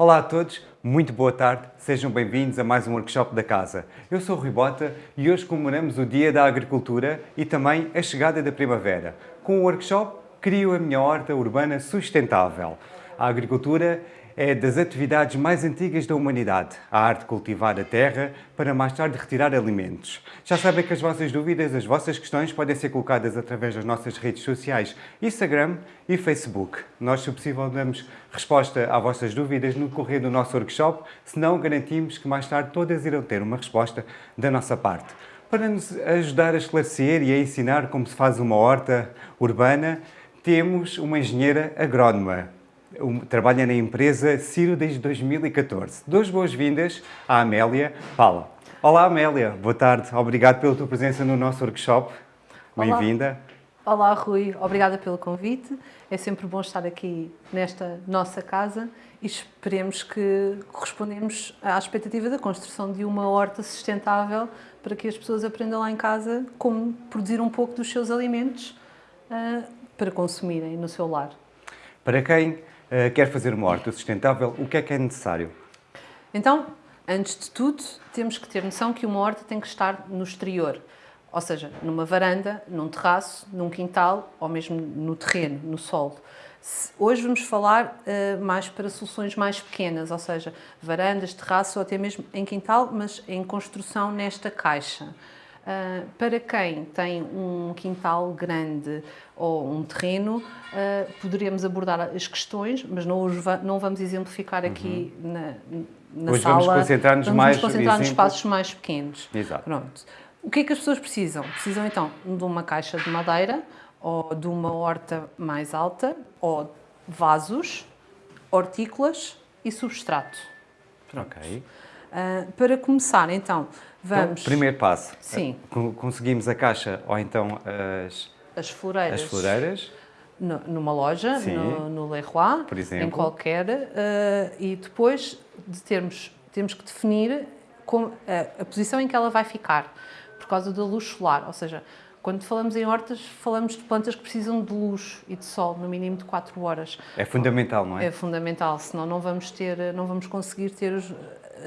Olá a todos, muito boa tarde, sejam bem-vindos a mais um workshop da casa. Eu sou o Rui Bota e hoje comemoramos o Dia da Agricultura e também a chegada da primavera. Com o workshop, crio a minha horta urbana sustentável. A agricultura é das atividades mais antigas da humanidade, a arte de cultivar a terra para mais tarde retirar alimentos. Já sabem que as vossas dúvidas, as vossas questões podem ser colocadas através das nossas redes sociais, Instagram e Facebook. Nós, se possível, damos resposta às vossas dúvidas no correr do nosso workshop, senão garantimos que mais tarde todas irão ter uma resposta da nossa parte. Para nos ajudar a esclarecer e a ensinar como se faz uma horta urbana, temos uma engenheira agrónoma, trabalha na empresa Ciro desde 2014. Duas boas-vindas à Amélia Paula. Olá Amélia, boa tarde. Obrigado pela tua presença no nosso workshop. Bem-vinda. Olá Rui, obrigada pelo convite. É sempre bom estar aqui nesta nossa casa e esperemos que correspondemos à expectativa da construção de uma horta sustentável para que as pessoas aprendam lá em casa como produzir um pouco dos seus alimentos uh, para consumirem no seu lar. Para quem uh, quer fazer uma horta sustentável, o que é que é necessário? Então, antes de tudo, temos que ter noção que uma horta tem que estar no exterior, ou seja, numa varanda, num terraço, num quintal ou mesmo no terreno, no solo. Hoje vamos falar uh, mais para soluções mais pequenas, ou seja, varandas, terraço ou até mesmo em quintal, mas em construção nesta caixa. Uh, para quem tem um quintal grande ou um terreno, uh, poderíamos abordar as questões, mas não, va não vamos exemplificar aqui uhum. na, na Hoje sala. vamos concentrar-nos mais vamos concentrar nos espaços mais pequenos. Exato. Pronto. O que é que as pessoas precisam? Precisam então de uma caixa de madeira ou de uma horta mais alta ou vasos, hortícolas e substrato. Ok. Uh, para começar, então, vamos... Então, primeiro passo. Sim. Conseguimos a caixa ou então as... As floreiras. As floreiras. No, numa loja, no, no Leroy, Por exemplo. em qualquer, uh, e depois de termos, temos que definir a, a posição em que ela vai ficar, por causa da luz solar, ou seja, quando falamos em hortas, falamos de plantas que precisam de luz e de sol, no mínimo de 4 horas. É fundamental, não é? É fundamental, senão não vamos, ter, não vamos conseguir ter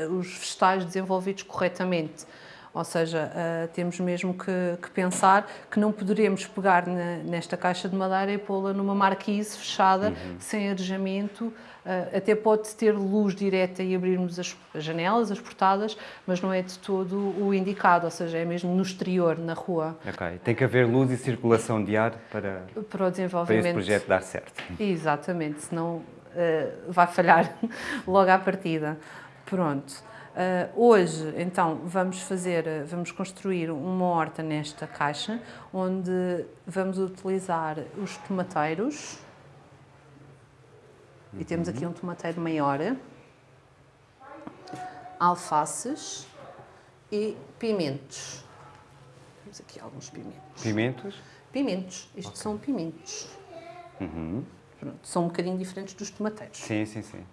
os, os vegetais desenvolvidos corretamente. Ou seja, uh, temos mesmo que, que, pensar que não poderemos pegar na, nesta caixa de madeira e pô-la numa marquise fechada, uhum. sem arejamento. Uh, até pode ter luz direta e abrirmos as, as, janelas, as portadas, mas não é de todo o indicado, ou seja, é mesmo no exterior, na rua. Ok, tem que haver luz e circulação de ar para, para, o desenvolvimento. para esse projeto dar certo. Exatamente, senão uh, vai falhar logo à partida. Pronto. Uh, hoje, então, vamos fazer, vamos construir uma horta nesta caixa, onde vamos utilizar os tomateiros. Uhum. E temos aqui um tomateiro maior, alfaces e pimentos. Temos aqui alguns pimentos. Pimentos? Pimentos. Isto okay. são pimentos. Uhum. Pronto, são um bocadinho diferentes dos tomateiros. Sim, sim, sim.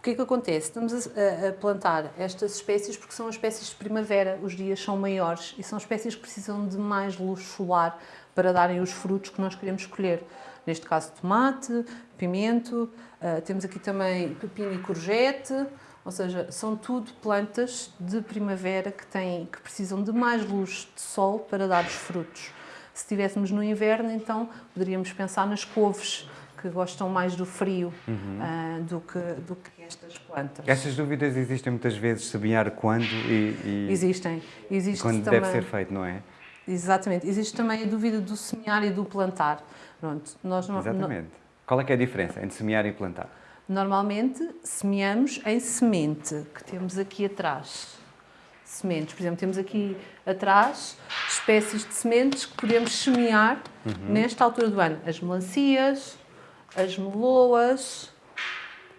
O que é que acontece? Estamos a, a, plantar estas espécies porque são espécies de primavera, os dias são maiores e são espécies que precisam de mais luz solar para darem os frutos que nós queremos escolher. Neste caso, tomate, pimento, uh, temos aqui também pepino e courgette, ou seja, são tudo plantas de primavera que, têm, que precisam de mais luz de sol para dar os frutos. Se estivéssemos no inverno, então poderíamos pensar nas couves, que gostam mais do frio uhum. uh, do, que, do que estas plantas. Estas dúvidas existem muitas vezes, semear quando e... e existem. Existe quando também, deve ser feito, não é? Exatamente. Existe também a dúvida do semear e do plantar. Pronto, nós não, Exatamente. Não... Qual é, é a diferença entre semear e plantar? Normalmente semeamos em semente, que temos aqui atrás. Sementes, por exemplo, temos aqui atrás espécies de sementes que podemos semear uhum. nesta altura do ano. As melancias, as meloas,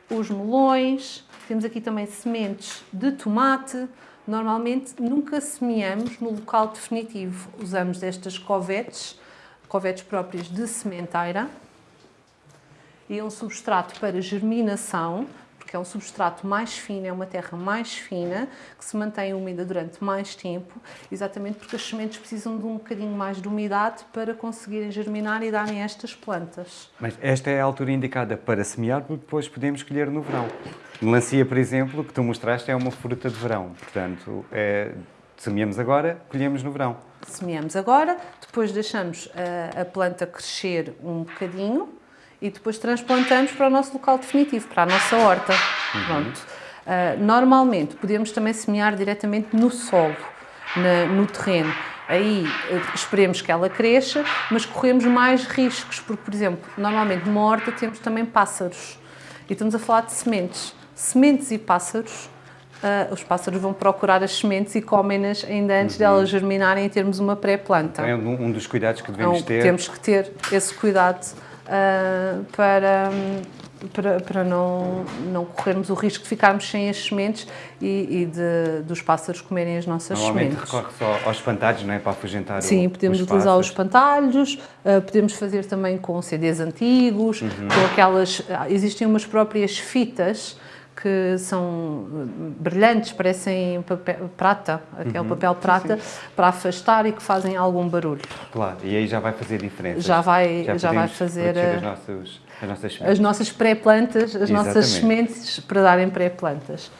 os melões, temos aqui também sementes de tomate. Normalmente nunca semeamos no local definitivo, usamos estas covetes, covetes próprias de sementeira. E um substrato para germinação, porque é um substrato mais fino, é uma terra mais fina, que se mantém úmida durante mais tempo, exatamente porque as sementes precisam de um bocadinho mais de umidade para conseguirem germinar e darem estas plantas. Mas esta é a altura indicada para semear, porque depois podemos colher no verão. Melancia, por exemplo, que tu mostraste, é uma fruta de verão, portanto, é, semeamos agora, colhemos no verão. Semeamos agora, depois deixamos a, a planta crescer um bocadinho, e depois transplantamos para o nosso local definitivo, para a nossa horta. Uhum. Pronto. Uh, normalmente podemos também semear diretamente no solo, na, no terreno. Aí uh, esperemos que ela cresça, mas corremos mais riscos, porque, por exemplo, normalmente numa horta temos também pássaros. E estamos a falar de sementes. Sementes e pássaros Uh, os pássaros vão procurar as sementes e comem-nas ainda antes uhum. delas germinarem e termos uma pré-planta. É um, um, dos cuidados que devemos então, ter. Temos que ter esse cuidado uh, para, para, para não, não corrermos o risco de ficarmos sem as sementes e, e de, dos pássaros comerem as nossas Normalmente sementes. recorre só aos espantalhos, não é? Para afugentar Sim, o, podemos os utilizar os espantalhos, uh, podemos fazer também com CDs antigos, uhum. com aquelas... Existem umas próprias fitas que são brilhantes, parecem papel, prata, aquele uhum. papel prata, sim, sim. para afastar e que fazem algum barulho. Claro, e aí já vai fazer diferença. Já vai, já, já vai fazer as nossas, as nossas, as nossas pré-plantas, as Exatamente. nossas sementes para darem pré-plantas.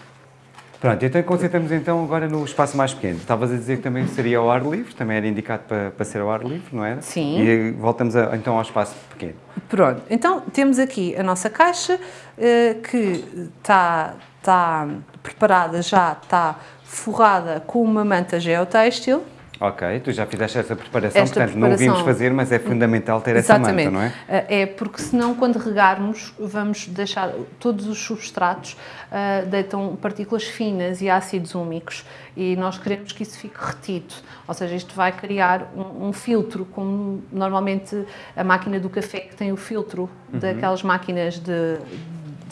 Pronto, então concentramos então agora no espaço mais pequeno. Estavas a dizer que também seria ao ar livre, também era indicado para, para ser ao ar livre, não era? Sim. E voltamos a, então ao espaço pequeno. Pronto, então temos aqui a nossa caixa eh, que está, está preparada já, está forrada com uma manta geotêxtil. Ok, tu já fizeste essa preparação, Esta portanto preparação, não o vimos fazer, mas é fundamental ter exatamente, essa manta, não é? Eh, é porque senão quando regarmos vamos deixar, todos os substratos uh, deitam partículas finas e ácidos úmicos e nós queremos que isso fique retido, ou seja, isto vai criar um, um filtro, como normalmente a máquina do café que tem o filtro uhum. daquelas máquinas de de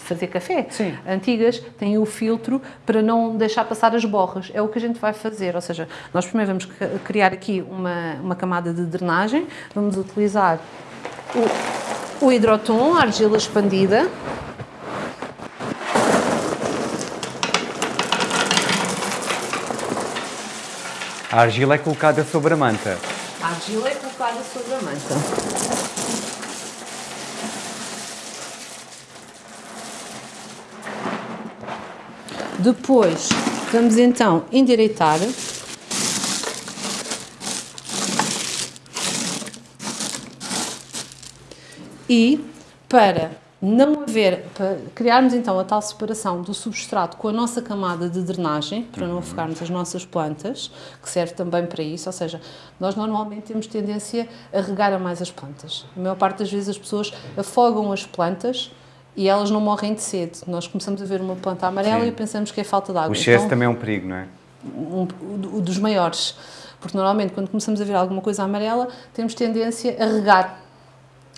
fazer café Sim. antigas têm o filtro para não deixar passar as borras. É o que a gente vai fazer, ou seja, nós primeiro vamos criar aqui uma, uma camada de drenagem, vamos utilizar o, o hidrotom, a argila expandida, A argila é colocada sobre a manta. A argila é colocada sobre a manta. Depois, vamos então endireitar. E para não haver, para criarmos então a tal separação do substrato com a nossa camada de drenagem, para não afogarmos as nossas plantas, que serve também para isso, ou seja, nós normalmente temos tendência a regar a mais as plantas. A maior parte das vezes as pessoas afogam as plantas e elas não morrem de sede. Nós começamos a ver uma planta amarela Sim. e pensamos que é falta de água. O excesso então, também é um perigo, não é? Um, um, dos maiores. Porque normalmente quando começamos a ver alguma coisa amarela, temos tendência a regar.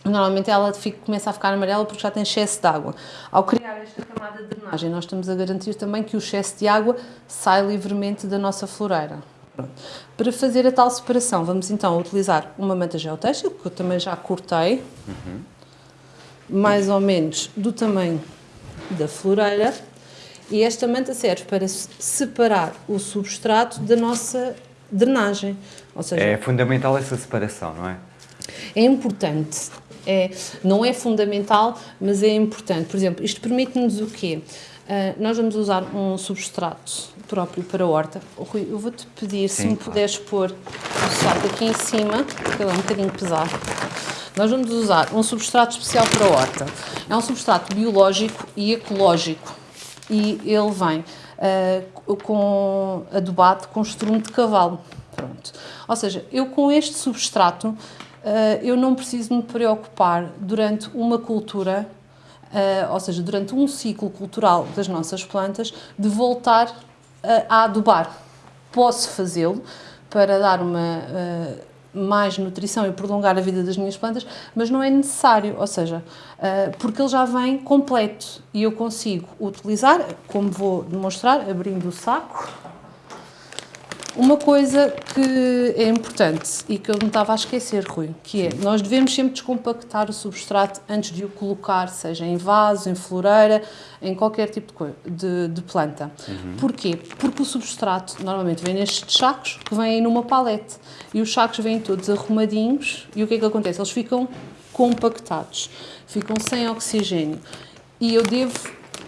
Normalmente ela fica, começa a ficar amarela porque já tem excesso de água. Ao criar esta camada de drenagem, nós estamos a garantir também que o excesso de água sai livremente da nossa floreira. Pronto. Para fazer a tal separação, vamos então utilizar uma manta geotextil, que eu também já cortei. Uhum mais ou menos do tamanho da floreira e esta manta serve para separar o substrato da nossa drenagem. Ou seja, é fundamental essa separação, não é? É importante. É, não é fundamental, mas é importante. Por exemplo, isto permite-nos o quê? Uh, nós vamos usar um substrato próprio para a horta. Rui, eu vou-te pedir Sim, se me claro. puderes pôr o saco aqui em cima, porque ele é um bocadinho pesado. Nós vamos usar um substrato especial para a horta. É um substrato biológico e ecológico e ele vem uh, com adubado com estrume de cavalo. Pronto. Ou seja, eu com este substrato uh, eu não preciso me preocupar durante uma cultura, uh, ou seja, durante um ciclo cultural das nossas plantas, de voltar a adubar. Posso fazê-lo para dar uma mais nutrição e prolongar a vida das minhas plantas, mas não é necessário, ou seja, uh, porque ele já vem completo e eu consigo utilizar, como vou demonstrar, abrindo o saco. Uma coisa que é importante e que eu me estava a esquecer, Rui, que é, nós devemos sempre descompactar o substrato antes de o colocar, seja em vaso, em floreira, em qualquer tipo de, de, de planta. Uhum. Porquê? Porque o substrato normalmente vem nestes sacos que vêm numa palete e os sacos vêm todos arrumadinhos e o que é que acontece? Eles ficam compactados, ficam sem oxigênio e eu devo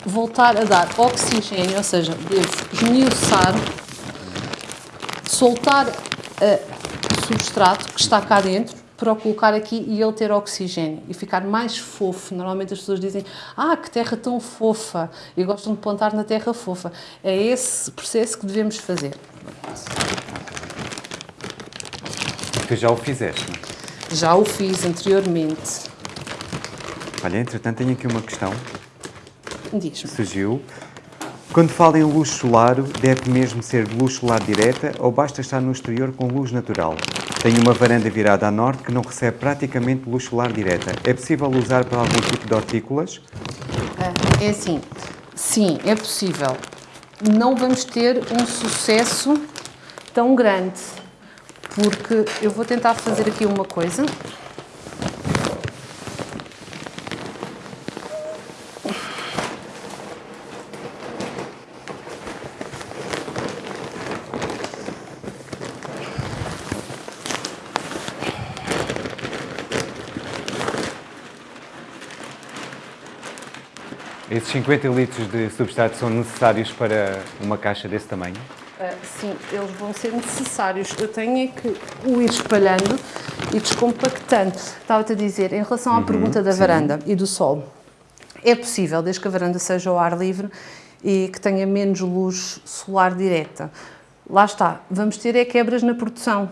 voltar a dar oxigênio, ou seja, devo esmiuçar soltar o substrato que está cá dentro para o colocar aqui e ele ter oxigênio e ficar mais fofo. Normalmente as pessoas dizem, ah, que terra tão fofa, e gostam de plantar na terra fofa. É esse processo que devemos fazer. Tu já o fizeste, não é? Já o fiz anteriormente. Olha, entretanto tenho aqui uma questão. Diz-me. Surgiu. Quando fala em luz solar, deve mesmo ser luz solar direta ou basta estar no exterior com luz natural? Tenho uma varanda virada a norte que não recebe praticamente luz solar direta. É possível usar para algum tipo de hortícolas? É assim, sim, é possível. Não vamos ter um sucesso tão grande, porque eu vou tentar fazer aqui uma coisa. Esses 50 litros de substrato são necessários para uma caixa desse tamanho? Uh, sim, eles vão ser necessários. Eu tenho é que o ir espalhando e descompactando. Estava-te a dizer, em relação à uhum, pergunta da sim. varanda e do sol, é possível, desde que a varanda seja ao ar livre e que tenha menos luz solar direta. Lá está, vamos ter é quebras na produção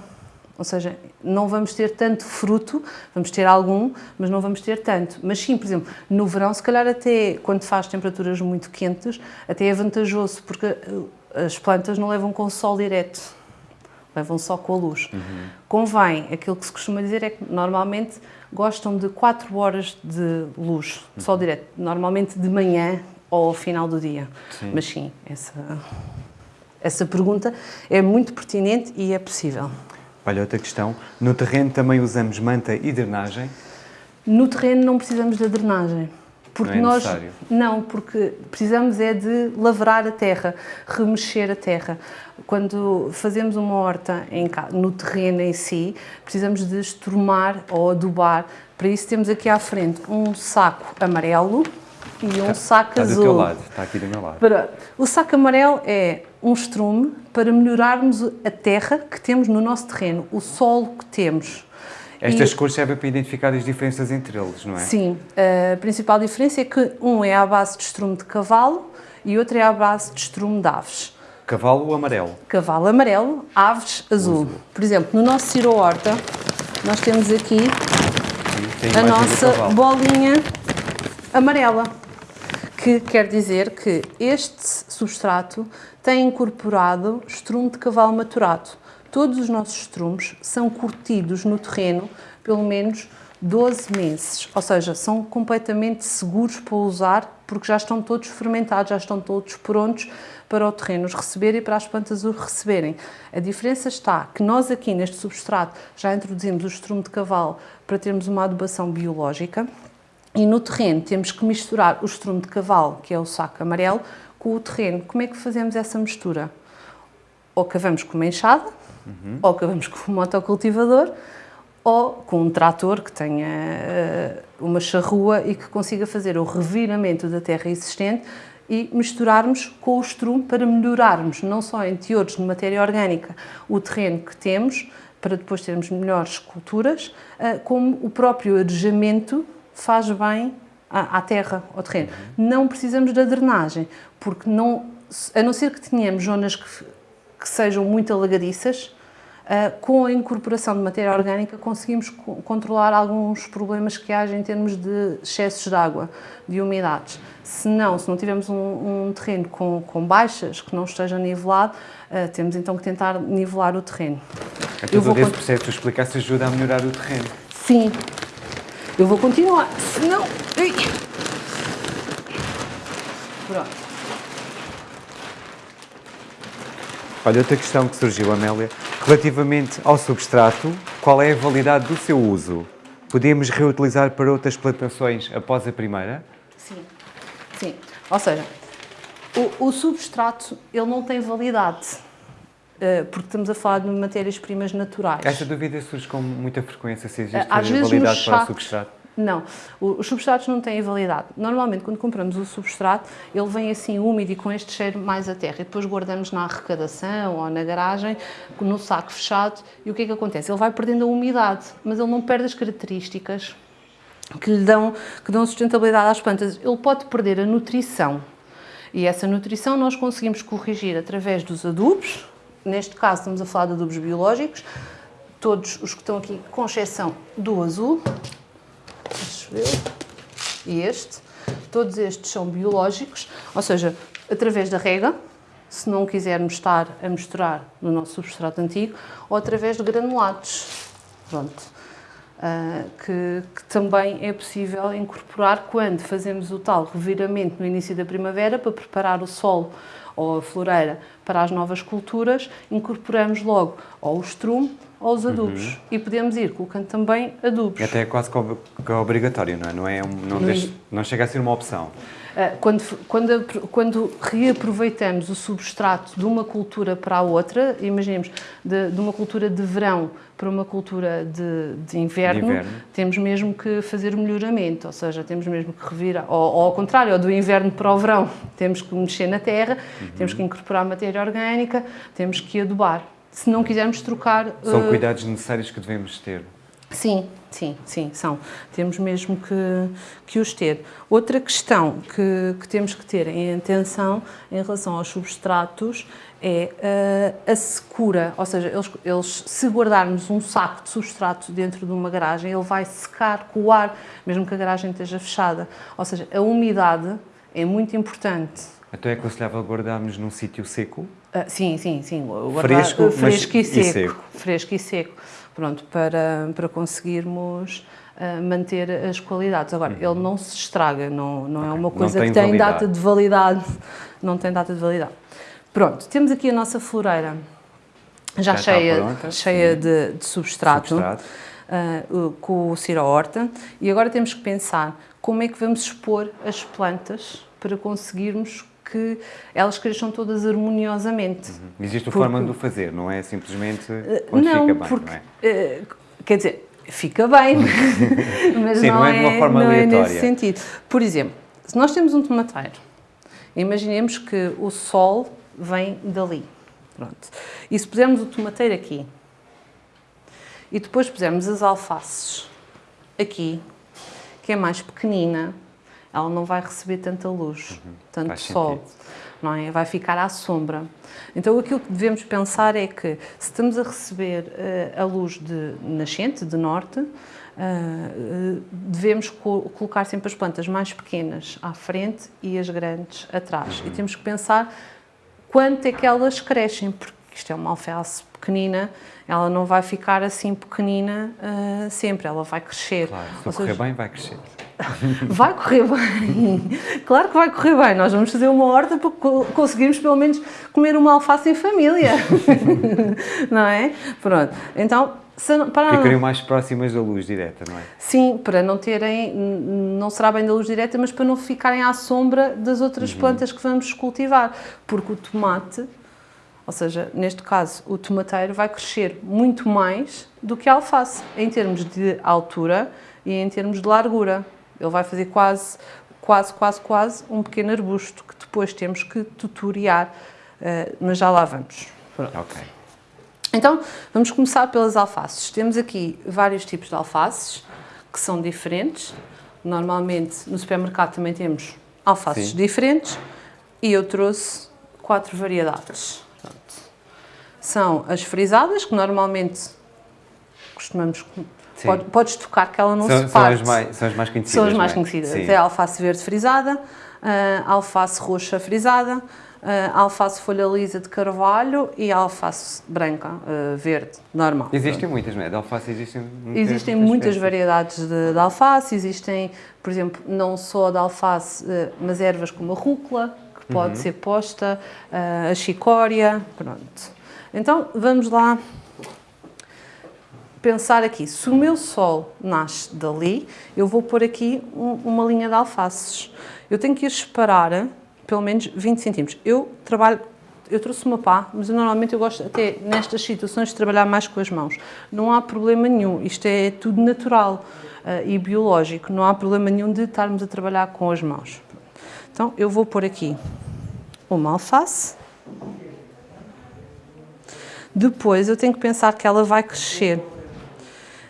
ou seja, não vamos ter tanto fruto, vamos ter algum, mas não vamos ter tanto. Mas sim, por exemplo, no verão, se calhar até quando faz temperaturas muito quentes, até é vantajoso, porque eh, as plantas não levam com o sol direto, levam só com a luz. Uhum. Convém, aquilo que se costuma dizer é que normalmente gostam de 4 horas de luz, de sol uhum. direto, normalmente de manhã ou ao final do dia. Sim. Mas sim, essa, essa pergunta é muito pertinente e é possível. Olha, outra questão. No terreno também usamos manta e drenagem? No terreno não precisamos da drenagem. Porque não é nós necessário. não, porque precisamos é de lavrar a terra, remexer a terra. Quando fazemos uma horta em, no terreno em si, precisamos de esturmar ou adubar. Para isso temos aqui à frente um saco amarelo e um está, saco está azul. Está do teu lado, está aqui do meu lado. Para, o saco amarelo é um estrume para melhorarmos a terra que temos no nosso terreno, o solo que temos. Estas e, cores servem para identificar as diferenças entre eles, não é? Sim. A principal diferença é que um é à base de estrume de cavalo e outro é à base de estrume de aves. Cavalo amarelo? Cavalo amarelo, aves azul. Por exemplo, no nosso Ciro Horta, nós temos aqui Sim, a nossa bolinha amarela, que quer dizer que este substrato tem incorporado estrume de cavalo maturado. Todos os nossos estrumes são curtidos no terreno pelo menos 12 meses, ou seja, são completamente seguros para usar porque já estão todos fermentados, já estão todos prontos para o terreno os receber e para as plantas os receberem. A diferença está que nós aqui neste substrato já introduzimos o estrume de cavalo para termos uma adubação biológica e no terreno temos que misturar o estrume de cavalo, que é o saco amarelo, com o terreno. Como é que fazemos essa mistura? Ou cavamos com uma enxada, uhum. ou cavamos com um motocultivador, ou com um trator que tenha uh, uma charrua e que consiga fazer o reviramento da terra existente e misturarmos com o estrume para melhorarmos, não só em teores de matéria orgânica, o terreno que temos, para depois termos melhores culturas, uh, como o próprio arejamento faz bem à, à terra, ao terreno. Uhum. Não precisamos da drenagem, porque não, a não ser que tenhamos zonas que, que sejam muito alagadiças, uh, com a incorporação de matéria orgânica conseguimos co controlar alguns problemas que haja em termos de excessos de água, de umidades. Se não, se não tivermos um, um terreno com, com, baixas, que não esteja nivelado, uh, temos então que tentar nivelar o terreno. Eu todo esse processo que tu explicaste ajuda a melhorar o terreno? Sim, eu vou continuar, senão... Ui. Pronto. Olha, outra questão que surgiu, Amélia, relativamente ao substrato, qual é a validade do seu uso? Podemos reutilizar para outras plantações após a primeira? Sim, sim. Ou seja, o, o substrato ele não tem validade, porque estamos a falar de matérias-primas naturais. Esta dúvida surge com muita frequência, se existe Às validade para o substrato. Não, os substratos não têm validade. Normalmente, quando compramos o substrato, ele vem assim úmido e com este cheiro mais a terra. E depois guardamos na arrecadação ou na garagem, no saco fechado. E o que é que acontece? Ele vai perdendo a umidade, mas ele não perde as características que lhe dão, que dão sustentabilidade às plantas. Ele pode perder a nutrição. E essa nutrição nós conseguimos corrigir através dos adubos. Neste caso, estamos a falar de adubos biológicos. Todos os que estão aqui, com exceção do azul, e este. Todos estes são biológicos, ou seja, através da rega, se não quisermos estar a misturar no nosso substrato antigo, ou através de granulados. Pronto. Uh, que, que, também é possível incorporar quando fazemos o tal reviramento no início da primavera para preparar o solo ou a floreira para as novas culturas, incorporamos logo ou o estrume ou os adubos. Uhum. E podemos ir colocando também adubos. Até é quase que obrigatório, não é? Não, é um, não, no... deixe, não chega a ser uma opção. Ah, quando, quando, quando, reaproveitamos o substrato de uma cultura para a outra, imaginemos, de, de uma cultura de verão para uma cultura de, de, inverno, de, inverno, temos mesmo que fazer melhoramento, ou seja, temos mesmo que revirar, ou, ou, ao contrário, ou do inverno para o verão, temos que mexer na terra, uhum. temos que incorporar matéria orgânica, temos que adubar. Se não quisermos trocar... São uh... cuidados necessários que devemos ter. Sim, sim, sim, são. Temos mesmo que, que os ter. Outra questão que, que temos que ter em atenção em relação aos substratos é uh, a secura, ou seja, eles, eles, se guardarmos um saco de substrato dentro de uma garagem, ele vai secar com o ar, mesmo que a garagem esteja fechada. Ou seja, a umidade é muito importante. Então é aconselhável guardarmos num sítio seco? Uh, sim, sim, sim. Guardar, fresco, fresco e, seco. e seco. Fresco e seco pronto, para, para conseguirmos uh, manter as qualidades. Agora, uhum. ele não se estraga, não, não é uma coisa tem que tem validade. data de validade, não tem data de validade. Pronto, temos aqui a nossa floreira já, já cheia, pronta, cheia de, de, substrato, substrato. Uh, com o Cira Horta, e agora temos que pensar como é que vamos expor as plantas para conseguirmos que elas cresçam todas harmoniosamente. Uhum. Existe porque... forma de o fazer, não é simplesmente eh, onde não, fica bem, porque, não é? Uh, quer dizer, fica bem, mas Sim, não, não, é de uma forma não aleatória. é nesse sentido. Por exemplo, se nós temos um tomateiro, imaginemos que o sol vem dali, pronto. E se pusermos o tomateiro aqui, e depois pusermos as alfaces aqui, que é mais pequenina, ela não vai receber tanta luz, uhum. tanto Faz sol, sentido. não é? Vai ficar à sombra. Então aquilo que devemos pensar é que se estamos a receber uh, a luz de nascente, de norte, uh, devemos co colocar sempre as plantas mais pequenas à frente e as grandes atrás. Uhum. E temos que pensar quanto é que elas crescem, porque isto é uma alface pequenina, ela não vai ficar assim pequenina uh, sempre, ela vai crescer. Claro, se Ou correr seja, bem, vai crescer. Vai correr bem, claro que vai correr bem. Nós vamos fazer uma horta para conseguirmos pelo menos comer uma alface em família, não é? Pronto, então para Ficariam mais próximas da luz direta, não é? Sim, para não terem, não será bem da luz direta, mas para não ficarem à sombra das outras uhum. plantas que vamos cultivar, porque o tomate ou seja, neste caso, o tomateiro vai crescer muito mais do que a alface, em termos de altura e em termos de largura. Ele vai fazer quase, quase, quase, quase um pequeno arbusto que depois temos que tutoriar, uh, mas já lá vamos. Ok. Então, vamos começar pelas alfaces. Temos aqui vários tipos de alfaces que são diferentes. Normalmente, no supermercado também temos alfaces Sim. diferentes e eu trouxe quatro variedades são as frisadas, que normalmente costumamos... Pode, podes tocar que ela não são, se parte. São as mais, são as mais conhecidas, São as mais é? conhecidas. É a alface verde frisada, a alface roxa frisada, a alface folha lisa de carvalho e alface branca, uh, verde, normal. Existem muitas, não é? De alface existem muitas Existem muitas variedades de, de, alface, existem, por exemplo, não só de alface, uh, mas ervas como a rúcula, que pode ser posta uh, a chicória, pronto. Então, vamos lá pensar aqui, se o meu sol nasce dali, eu vou pôr aqui um, uma linha de alfaces. Eu tenho que ir separar pelo menos 20 centímetros. Eu trabalho, eu trouxe uma pá, mas eu, normalmente eu gosto até nestas situações de trabalhar mais com as mãos. Não há problema nenhum, isto é tudo natural uh, e biológico, não há problema nenhum de estarmos a trabalhar com as mãos. Então eu vou pôr aqui uma alface. Depois eu tenho que pensar que ela vai crescer.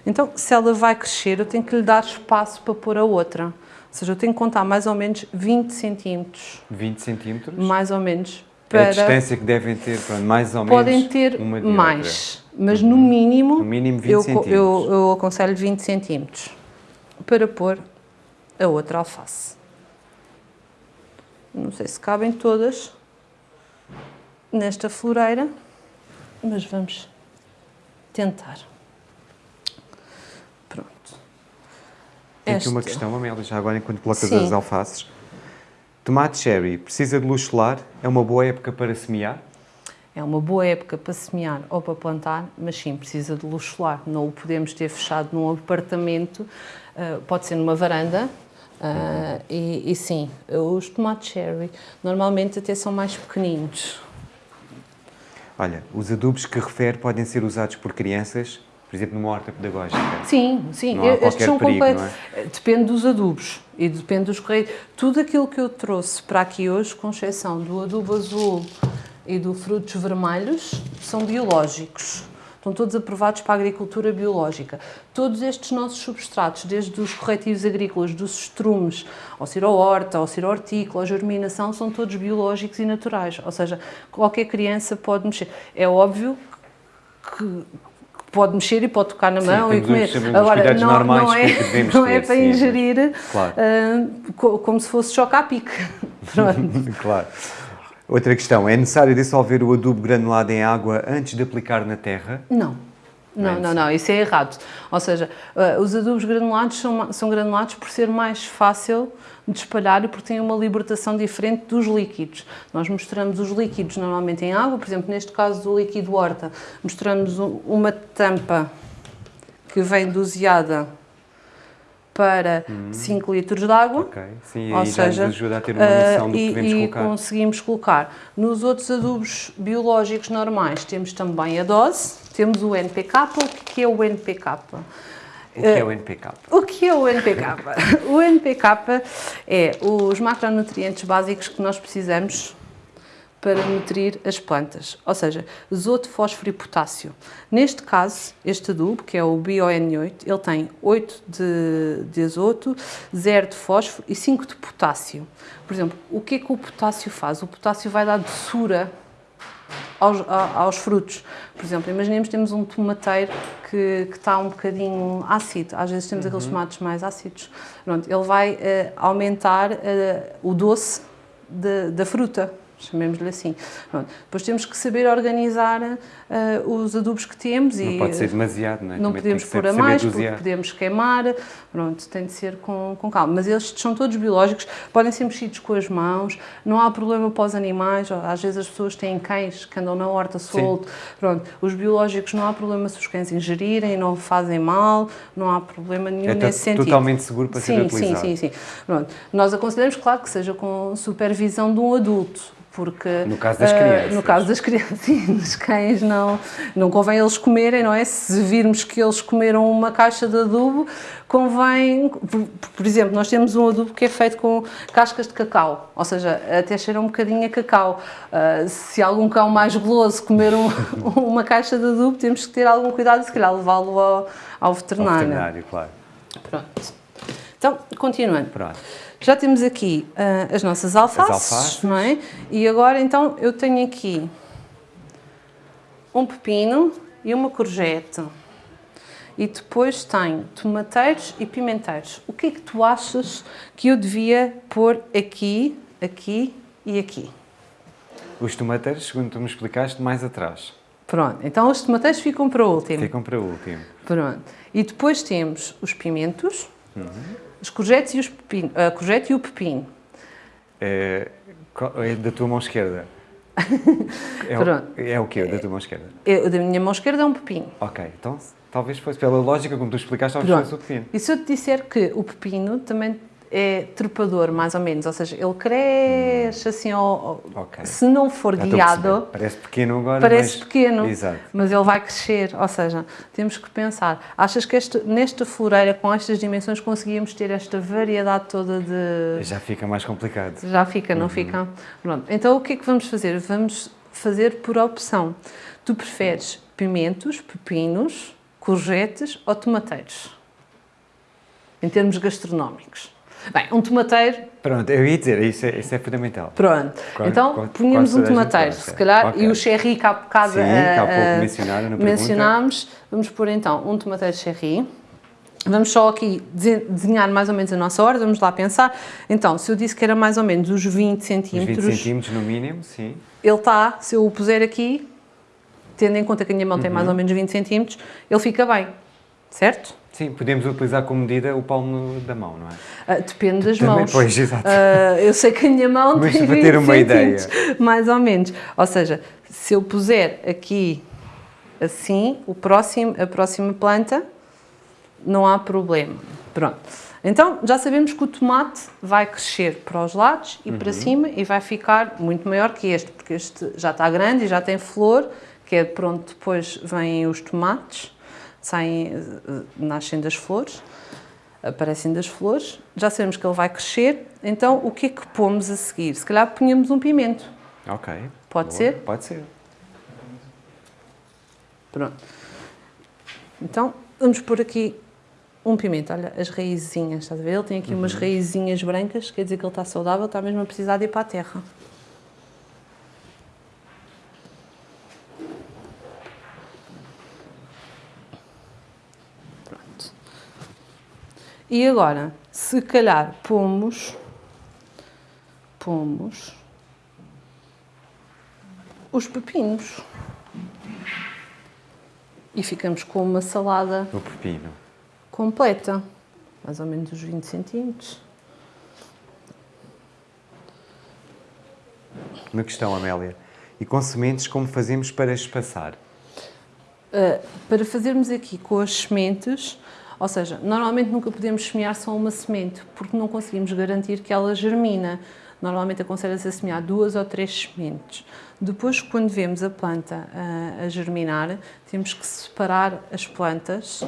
Então, se ela vai crescer, eu tenho que lhe dar espaço para pôr a outra. Ou seja, eu tenho que contar mais ou menos 20 centímetros. 20 centímetros? Mais ou menos. É para... A distância que devem ter, pronto, mais ou Podem menos ter mais, mas no mínimo, no mínimo 20 eu, centímetros. Eu, eu aconselho 20 centímetros para pôr a outra alface. Não sei se cabem todas nesta floreira, mas vamos tentar. Tem aqui uma questão, Amélia, já agora enquanto colocas Sim. as alfaces. Tomate cherry precisa de luz solar? É uma boa época para semear? É uma boa época para semear ou para plantar, mas sim, precisa de luz solar. Não o podemos ter fechado num apartamento, uh, pode ser numa varanda, uh, e, e, sim, os tomates cherry normalmente até são mais pequeninos. Olha, os adubos que refere podem ser usados por crianças por exemplo, numa horta pedagógica? Sim, sim. Não há Estes são perigo, completos. É? Depende dos adubos e depende dos correios. Tudo aquilo que eu trouxe para aqui hoje, com exceção do adubo azul e do frutos vermelhos, são biológicos. Estão todos aprovados para a agricultura biológica. Todos estes nossos substratos, desde os corretivos agrícolas, dos estrumes, ao ser a horta, ao ser a hortícola, a germinação, são todos biológicos e naturais. Ou seja, qualquer criança pode mexer. É óbvio que pode mexer e pode tocar na mão Sim, e comer. Agora, não, não, é, não é para ingerir claro. uh, como se fosse choque à pique. claro. Outra questão, é necessário dissolver o adubo granulado em água antes de aplicar na terra? Não. Não, não, não, isso é errado. Ou seja, uh, os adubos granulados são, são granulados por ser mais fácil de espalhar e porque têm uma libertação diferente dos líquidos. Nós mostramos os líquidos normalmente em água, por exemplo, neste caso do líquido horta, mostramos uma tampa que vem doseada para hum. 5 litros de água. Ok, sim, ou seja, ajuda a ter uma noção uh, do que devemos e colocar. E conseguimos colocar. Nos outros adubos biológicos normais temos também a dose, temos o NPK. O que é o NPK? O que é o NPK? O que é o NPK? o NPK é os macronutrientes básicos que nós precisamos para nutrir as plantas, ou seja, azoto, fósforo e potássio. Neste caso, este adubo, que é o BioN8, ele tem 8 de, de azoto, 0 de fósforo e 5 de potássio. Por exemplo, o que é que o potássio faz? O potássio vai dar doçura aos, aos frutos. Por exemplo, imaginemos que temos um tomateiro que, que está um bocadinho ácido, às vezes temos uhum. aqueles tomates mais ácidos. Pronto, ele vai uh, aumentar uh, o doce de, da fruta chamemos-lhe assim. Pronto. Depois temos que saber organizar uh, os adubos que temos. Não e, pode ser demasiado, não é? Não Também podemos pôr a mais, porque podemos queimar, pronto, tem de ser com, com calma. Mas estes são todos biológicos, podem ser mexidos com as mãos, não há problema para os animais, às vezes as pessoas têm cães que andam na horta solto, Sim. pronto, os biológicos não há problema se os cães ingerirem, não fazem mal, não há problema nenhum é nesse sentido. totalmente seguro para sim, ser utilizado. Sim, sim, sim. Pronto. Nós aconselhamos, claro, que seja com supervisão de um adulto, porque no caso das crianças, uh, no caso das crianças, dos cães não não convém eles comerem, não é? Se virmos que eles comeram uma caixa de adubo, convém, por, por, exemplo, nós temos um adubo que é feito com cascas de cacau, ou seja, até cheira um bocadinho a cacau. Uh, se algum cão mais goloso comer um, uma caixa de adubo, temos que ter algum cuidado e se calhar levá-lo ao, ao veterinário. Ao veterinário, claro. Pronto. Então, continuando. Pronto. Já temos aqui uh, as nossas alfaces, as alfaces, não é? E agora, então, eu tenho aqui um pepino e uma courgette. E depois tenho tomateiros e pimenteiros. O que é que tu achas que eu devia pôr aqui, aqui e aqui? Os tomateiros, segundo tu me explicaste, mais atrás. Pronto, então os tomateiros ficam para o último. Ficam para o último. Pronto. E depois temos os pimentos. Uhum os courgettes e, os pepino, a courgette e o pepino. é, é da tua mão esquerda. É, o, é o quê da tua mão esquerda? Eu, da minha mão esquerda é um pepino. Ok, então talvez fosse pela lógica como tu explicaste, talvez Pronto. fosse o pepino. E se eu te disser que o pepino também é trepador, mais ou menos, ou seja, ele cresce assim, ao, ao- Ok. se não for Já guiado, Parece pequeno agora, parece mas... pequeno, Exato. mas ele vai crescer, ou seja, temos que pensar, achas que este, nesta floreira, com estas dimensões, conseguíamos ter esta variedade toda de... Já fica mais complicado. Já fica, Uhum. não fica? Pronto. Então o que é que vamos fazer? Vamos fazer por opção. Tu preferes pimentos, pepinos, courgettes ou tomateiros? Em termos gastronómicos. Bem, um tomateiro, Pronto, eu ia dizer, isso é, isso é fundamental. pronto. Quase- então quase- punhamos um tomateiro, se calhar, Ok. e o cherry que há bocado Sim, que há pouco mencionaram na pergunta. mencionámos. Vamos pôr então um tomateiro cherry. Vamos só aqui dese- desenhar mais ou menos a nossa ordem, vamos lá pensar. Então, se eu disse que era mais ou menos os 20 Uns centímetros, 20 centímetros no mínimo, sim. ele está, se eu o puser aqui, tendo em conta que a minha mão tem Uhum. mais ou menos 20 centímetros, ele fica bem, certo? Sim, podemos utilizar como medida o palmo da mão, não é? Ah, depende das Também, mãos. pois, exato. Ah, eu sei que a minha mão Mas tem para 20 ter uma ideia. mais ou menos. Ou seja, se eu puser aqui assim, o próximo, a próxima planta, não há problema. Pronto. Então, já sabemos que o tomate vai crescer para os lados e Uhum. para cima e vai ficar muito maior que este, porque este já está grande e já tem flor, que é pronto, depois vêm os tomates, saem, eh, nascem das flores, aparecem das flores, já sabemos que ele vai crescer, então o que é que pomos a seguir? Se calhar punhamos um pimento, Ok. Pode Boa. ser? Pode ser. pronto. Então, vamos pôr aqui um pimento, olha, as raizinhas, estás a ver? Ele tem aqui umas raizinhas brancas, quer dizer que ele está saudável, está mesmo a precisar de ir para a terra. E agora, se calhar pomos, pomos os pepinos. E ficamos com uma salada O pepino. completa, mais ou menos uns 20 centímetros. Uma questão, Amélia. E com sementes, como fazemos para espaçar? Uh, para fazermos aqui com as sementes, ou seja, normalmente nunca podemos semear só uma semente, porque não conseguimos garantir que ela germina. Normalmente aconselha-se a semear duas ou três sementes. Depois, quando vemos a planta uh, a germinar, temos que separar as plantas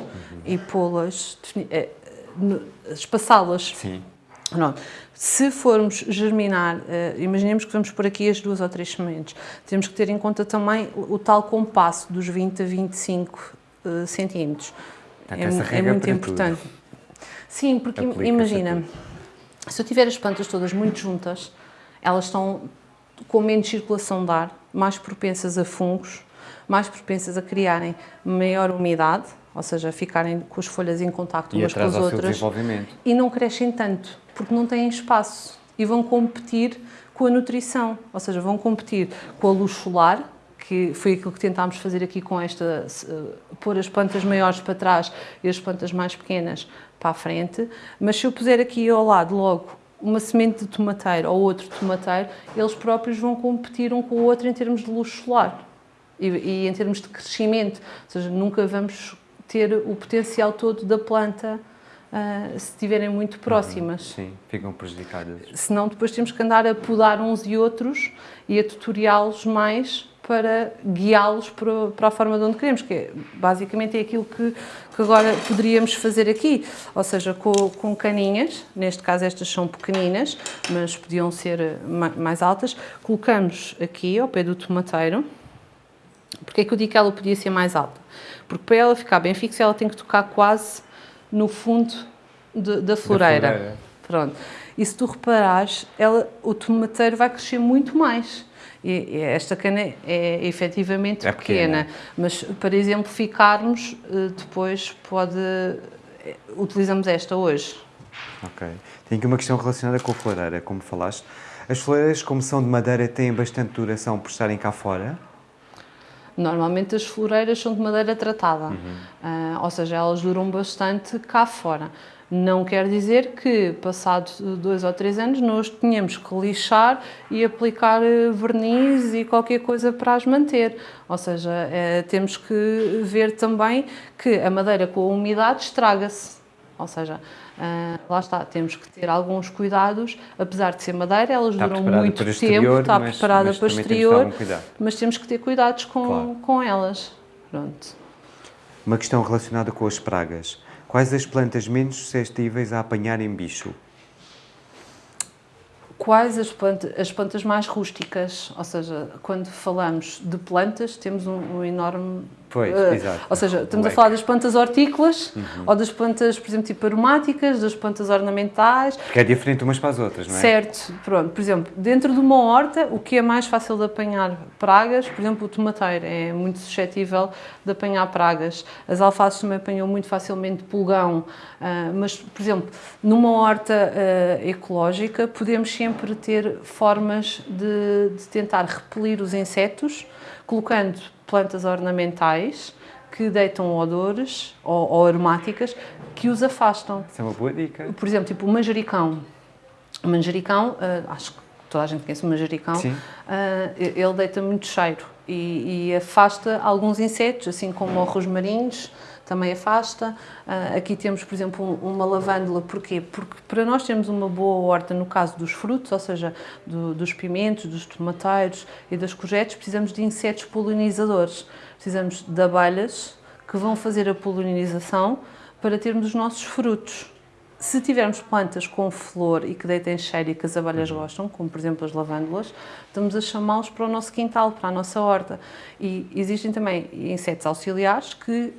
e pô-las, eh, espaçá-las. Sim. Pronto. Se formos germinar, eh, imaginemos que vamos por aqui as duas ou três sementes, temos que ter em conta também o, o tal compasso dos 20 a 25 eh, centímetros. Portanto, essa regra muito para importante. Sim, porque imagina, se eu tiver as plantas todas muito juntas, elas estão com menos circulação de ar, mais propensas a fungos, mais propensas a criarem maior umidade, ou seja, ficarem com as folhas em contacto E umas com as outras desenvolvimento. e não crescem tanto, porque não têm espaço e vão competir com a nutrição, ou seja, vão competir com a luz solar, que foi aquilo que tentámos fazer aqui com esta, eh, pôr as plantas maiores para trás e as plantas mais pequenas para a frente, mas se eu puser aqui ao lado logo uma semente de tomateiro ou outro tomateiro, eles próprios vão competir um com o outro em termos de luz solar e, e em termos de crescimento, ou seja, nunca vamos ter o potencial todo da planta ah, se estiverem muito próximas. Sim, ficam prejudicadas. Senão depois temos que andar a podar uns e outros e a tutoriá-los mais para guiá-los para, para a forma de onde queremos, que é, basicamente é aquilo que, que agora poderíamos fazer aqui, ou seja, com, com caninhas, neste caso estas são pequeninas, mas podiam ser ma- mais altas, colocamos aqui ao pé do tomateiro, porque é que eu digo que ela podia ser mais alta? Porque para ela ficar bem fixa, ela tem que tocar quase no fundo de- da floreira. floreira. Pronto. E se tu reparares, ela, o tomateiro vai crescer muito mais. E, e esta cana é, é efetivamente É pequena, pequena. mas para exemplificarmos, eh, depois pode. eh, Utilizamos esta hoje. Ok. Tenho aqui uma questão relacionada com a floreira, como falaste. As floreiras, como são de madeira, têm bastante duração por estarem cá fora? Normalmente as floreiras são de madeira tratada, uhum. uh, ou seja, elas duram bastante cá fora. Não quer dizer que, passados dois ou três anos, nós tenhamos que lixar e aplicar eh, verniz e qualquer coisa para as manter. Ou seja, é, temos que ver também que a madeira com a umidade estraga-se. Ou seja, Uh, lá está, temos que ter alguns cuidados, apesar de ser madeira, elas está duram muito tempo, está mas, preparada mas para exterior, mas temos que ter cuidados com, claro. com elas. Pronto. Uma questão relacionada com as pragas. Quais as plantas menos suscetíveis a apanharem bicho? quais as plantas, as plantas mais rústicas, ou seja, quando falamos de plantas, temos um, um enorme Pois, uh, exato. Ou seja, estamos a falar das plantas hortícolas, uhum. ou das plantas, por exemplo, tipo aromáticas, das plantas ornamentais. Porque é diferente umas para as outras, não é? Certo. Pronto, por exemplo, dentro de uma horta, o que é mais fácil de apanhar pragas, por exemplo, o tomateiro é muito suscetível de apanhar pragas. As alfaces também apanham muito facilmente pulgão, uh, mas, por exemplo, numa horta uh, ecológica, podemos sempre ter formas de, de tentar repelir os insetos, colocando plantas ornamentais que deitam odores ou, ou, aromáticas que os afastam. Isso é uma boa dica. Por exemplo, tipo o manjericão. O manjericão, uh, acho que toda a gente conhece o manjericão, uh, ele deita muito cheiro e, e, afasta alguns insetos, assim como os rosmarinhos, também afasta. Uh, aqui temos, por exemplo, uma lavândula, porquê? Porque para nós termos uma boa horta no caso dos frutos, ou seja, do, dos pimentos, dos tomateiros e das courgettes, precisamos de insetos polinizadores. Precisamos de abelhas que vão fazer a polinização para termos os nossos frutos. Se tivermos plantas com flor e que deitem cheiro e que as abelhas uhum. gostam, como por exemplo as lavândulas, estamos a chamá-los para o nosso quintal, para a nossa horta. E existem também insetos auxiliares que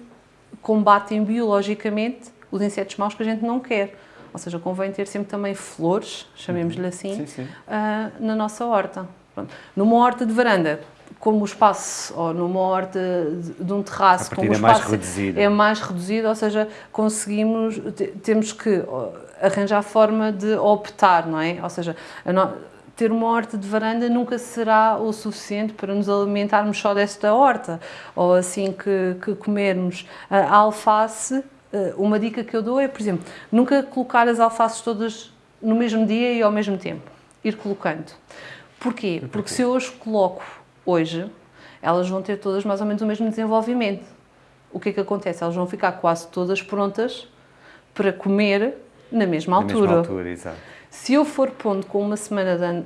combatem biologicamente os insetos maus que a gente não quer. Ou seja, convém ter sempre também flores, chamemos-lhe uhum. assim, sim, sim. Uh, na nossa horta. Pronto. Numa horta de varanda, como o espaço, ou numa horta de, de um terraço, como o espaço é mais reduzido. é mais reduzido, ou seja, conseguimos, temos que arranjar forma de optar, não é? Ou seja, no, ter uma horta de varanda nunca será o suficiente para nos alimentarmos só desta horta, ou assim que, que comermos a alface, eh, uma dica que eu dou é, por exemplo, nunca colocar as alfaces todas no mesmo dia e ao mesmo tempo, ir colocando. Porquê? Porque se eu as coloco hoje, elas vão ter todas mais ou menos o mesmo desenvolvimento. O que é que acontece? Elas vão ficar quase todas prontas para comer na mesma altura. Na mesma altura, exato. Se eu for pondo com uma semana de,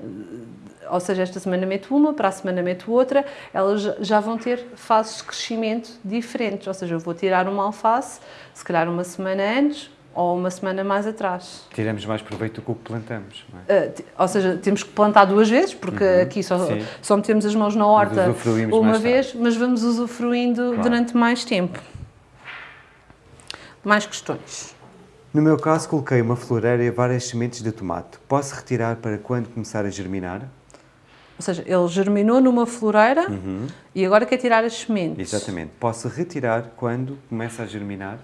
ou seja, esta semana meto uma, para a semana meto outra, elas já vão ter fases de crescimento diferentes, ou seja, eu vou tirar uma alface, se calhar uma semana antes, ou uma semana mais atrás. Tiramos mais proveito do que o que plantamos. É? Uh, ou seja, temos que plantar duas vezes, porque uhum, aqui só, só metemos as mãos na horta uma vez, mas vamos usufruindo claro. durante mais tempo. Mais questões? No meu caso, coloquei uma floreira e várias sementes de tomate. Posso retirar para quando começar a germinar? Ou seja, ele germinou numa floreira uhum. e agora quer tirar as sementes. Exatamente. Posso retirar quando começa a germinar?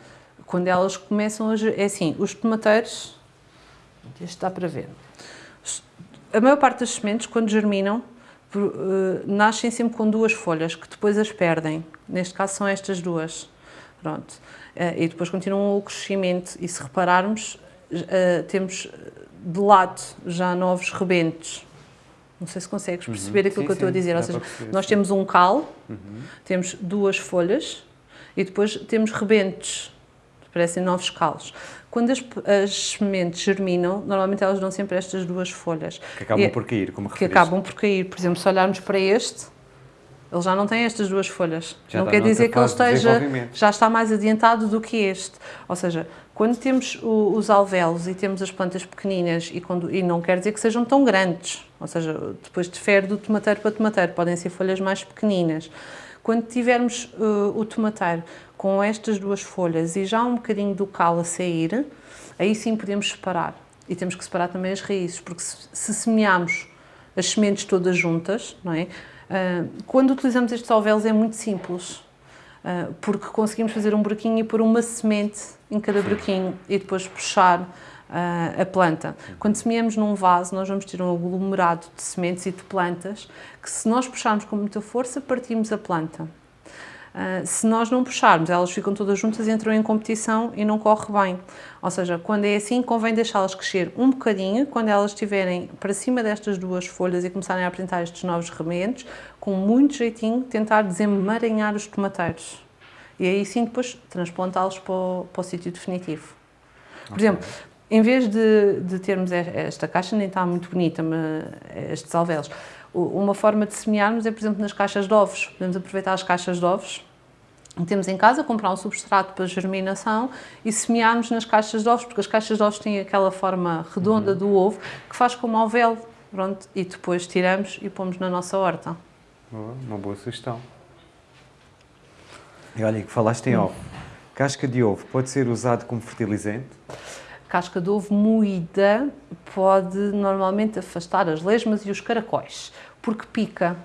Quando elas começam a... É assim, os tomateiros... Este dá para ver. A maior parte das sementes, quando germinam, uh, nascem sempre com duas folhas, que depois as perdem. Neste caso são estas duas. Pronto. Uh, e depois continuam o crescimento. E se repararmos, uh, temos de lado já novos rebentos. Não sei se consegues uhum. perceber uhum. aquilo sim, que eu estou a dizer. Ou seja, nós temos um cal, uhum. temos duas folhas e depois temos rebentos parecem novos calos. Quando as, as sementes germinam, normalmente elas dão sempre estas duas folhas. Que acabam e, por cair, como Que acabam por cair. Por exemplo, se olharmos para este, ele já não tem estas duas folhas. Já não quer dizer que ele esteja, já está mais adiantado do que este. Ou seja, quando temos o, os alvéolos e temos as plantas pequeninas e, quando, e não quer dizer que sejam tão grandes, ou seja, depois difere do tomateiro para tomateiro, podem ser folhas mais pequeninas. Quando tivermos uh, o tomateiro com estas duas folhas e já um bocadinho do cal a sair, aí sim podemos separar. E temos que separar também as raízes, porque se, se semearmos as sementes todas juntas, não é? Uh, quando utilizamos estes alvéolos é muito simples, uh, porque conseguimos fazer um buraquinho e pôr uma semente em cada buraquinho e depois puxar uh, a planta. Quando semeamos num vaso, nós vamos ter um aglomerado de sementes e de plantas que se nós puxarmos com muita força, partimos a planta. Uh, se nós não puxarmos, elas ficam todas juntas, entram em competição e não corre bem. Ou seja, quando é assim, convém deixá-las crescer um bocadinho, quando elas estiverem para cima destas duas folhas e começarem a apresentar estes novos remendos, com muito jeitinho, tentar desemaranhar os tomateiros. E aí sim, depois, transplantá-los para, o, para o sítio definitivo. Por okay. exemplo, em vez de, de, termos esta caixa, nem está muito bonita, mas estes alvéolos, uma forma de semearmos é, por exemplo, nas caixas de ovos. Podemos aproveitar as caixas de ovos que temos em casa, comprar um substrato para germinação e semearmos nas caixas de ovos, porque as caixas de ovos têm aquela forma redonda uhum. do ovo que faz como alvéolo. Pronto, e depois tiramos e pomos na nossa horta. Boa, uma boa sugestão. E olha, que falaste em hum. ovo. Casca de ovo pode ser usado como fertilizante? casca de ovo moída pode normalmente afastar as lesmas e os caracóis, porque pica.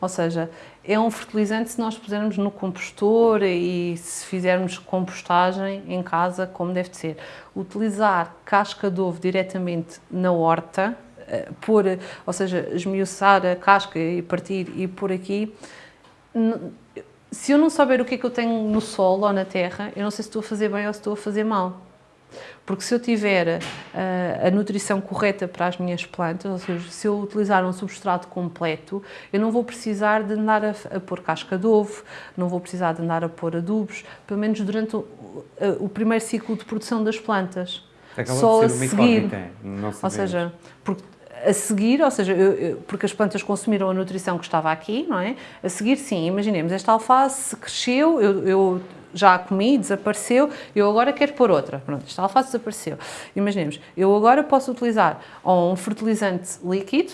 Ou seja, é um fertilizante se nós pusermos no compostor e se fizermos compostagem em casa, como deve de ser. Utilizar casca de ovo diretamente na horta, eh, pôr, ou seja, esmiuçar a casca e partir e pôr aqui, se eu não souber o que é que eu tenho no solo ou na terra, eu não sei se estou a fazer bem ou se estou a fazer mal. Porque se eu tiver a, eh, a nutrição correta para as minhas plantas, ou seja, se eu utilizar um substrato completo, eu não vou precisar de andar a, a pôr casca de ovo, não vou precisar de andar a pôr adubos, pelo menos durante o, o primeiro ciclo de produção das plantas. Acaba Só de ser a seguir, ou seja, porque a seguir, ou seja, eu, eu, porque as plantas consumiram a nutrição que estava aqui, não é? A seguir, sim, imaginemos, esta alface cresceu, eu, eu já a comi, desapareceu, eu agora quero pôr outra. Pronto, esta alface desapareceu. Imaginemos, eu agora posso utilizar ou um fertilizante líquido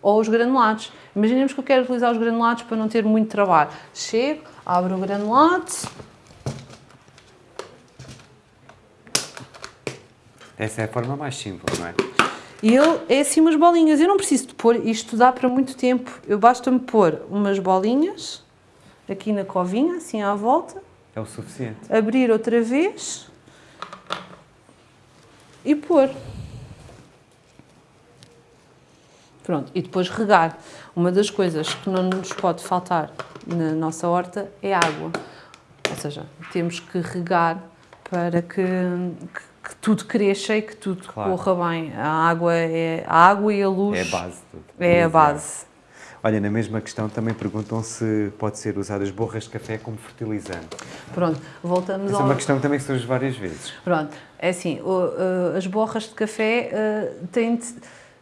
ou os granulados. Imaginemos que eu quero utilizar os granulados para não ter muito trabalho. Chego, abro o granulado. Essa é a forma mais simples, não é? E ele é assim umas bolinhas. Eu não preciso de pôr, isto dá para muito tempo. Eu basta-me pôr umas bolinhas aqui na covinha, assim à volta. É o suficiente. Abrir outra vez e pôr. Pronto, e depois regar. Uma das coisas que não nos pode faltar na nossa horta é água. Ou seja, temos que regar para que, que, que tudo cresça e que tudo claro. corra bem. A água, é, a água e a luz... É a base. Tudo. É a base. Olha, na mesma questão também perguntam se pode ser usado as borras de café como fertilizante. Pronto, voltamos Essa ao... é uma questão também que surge várias vezes. Pronto, é assim, as borras de café uh, têm, de,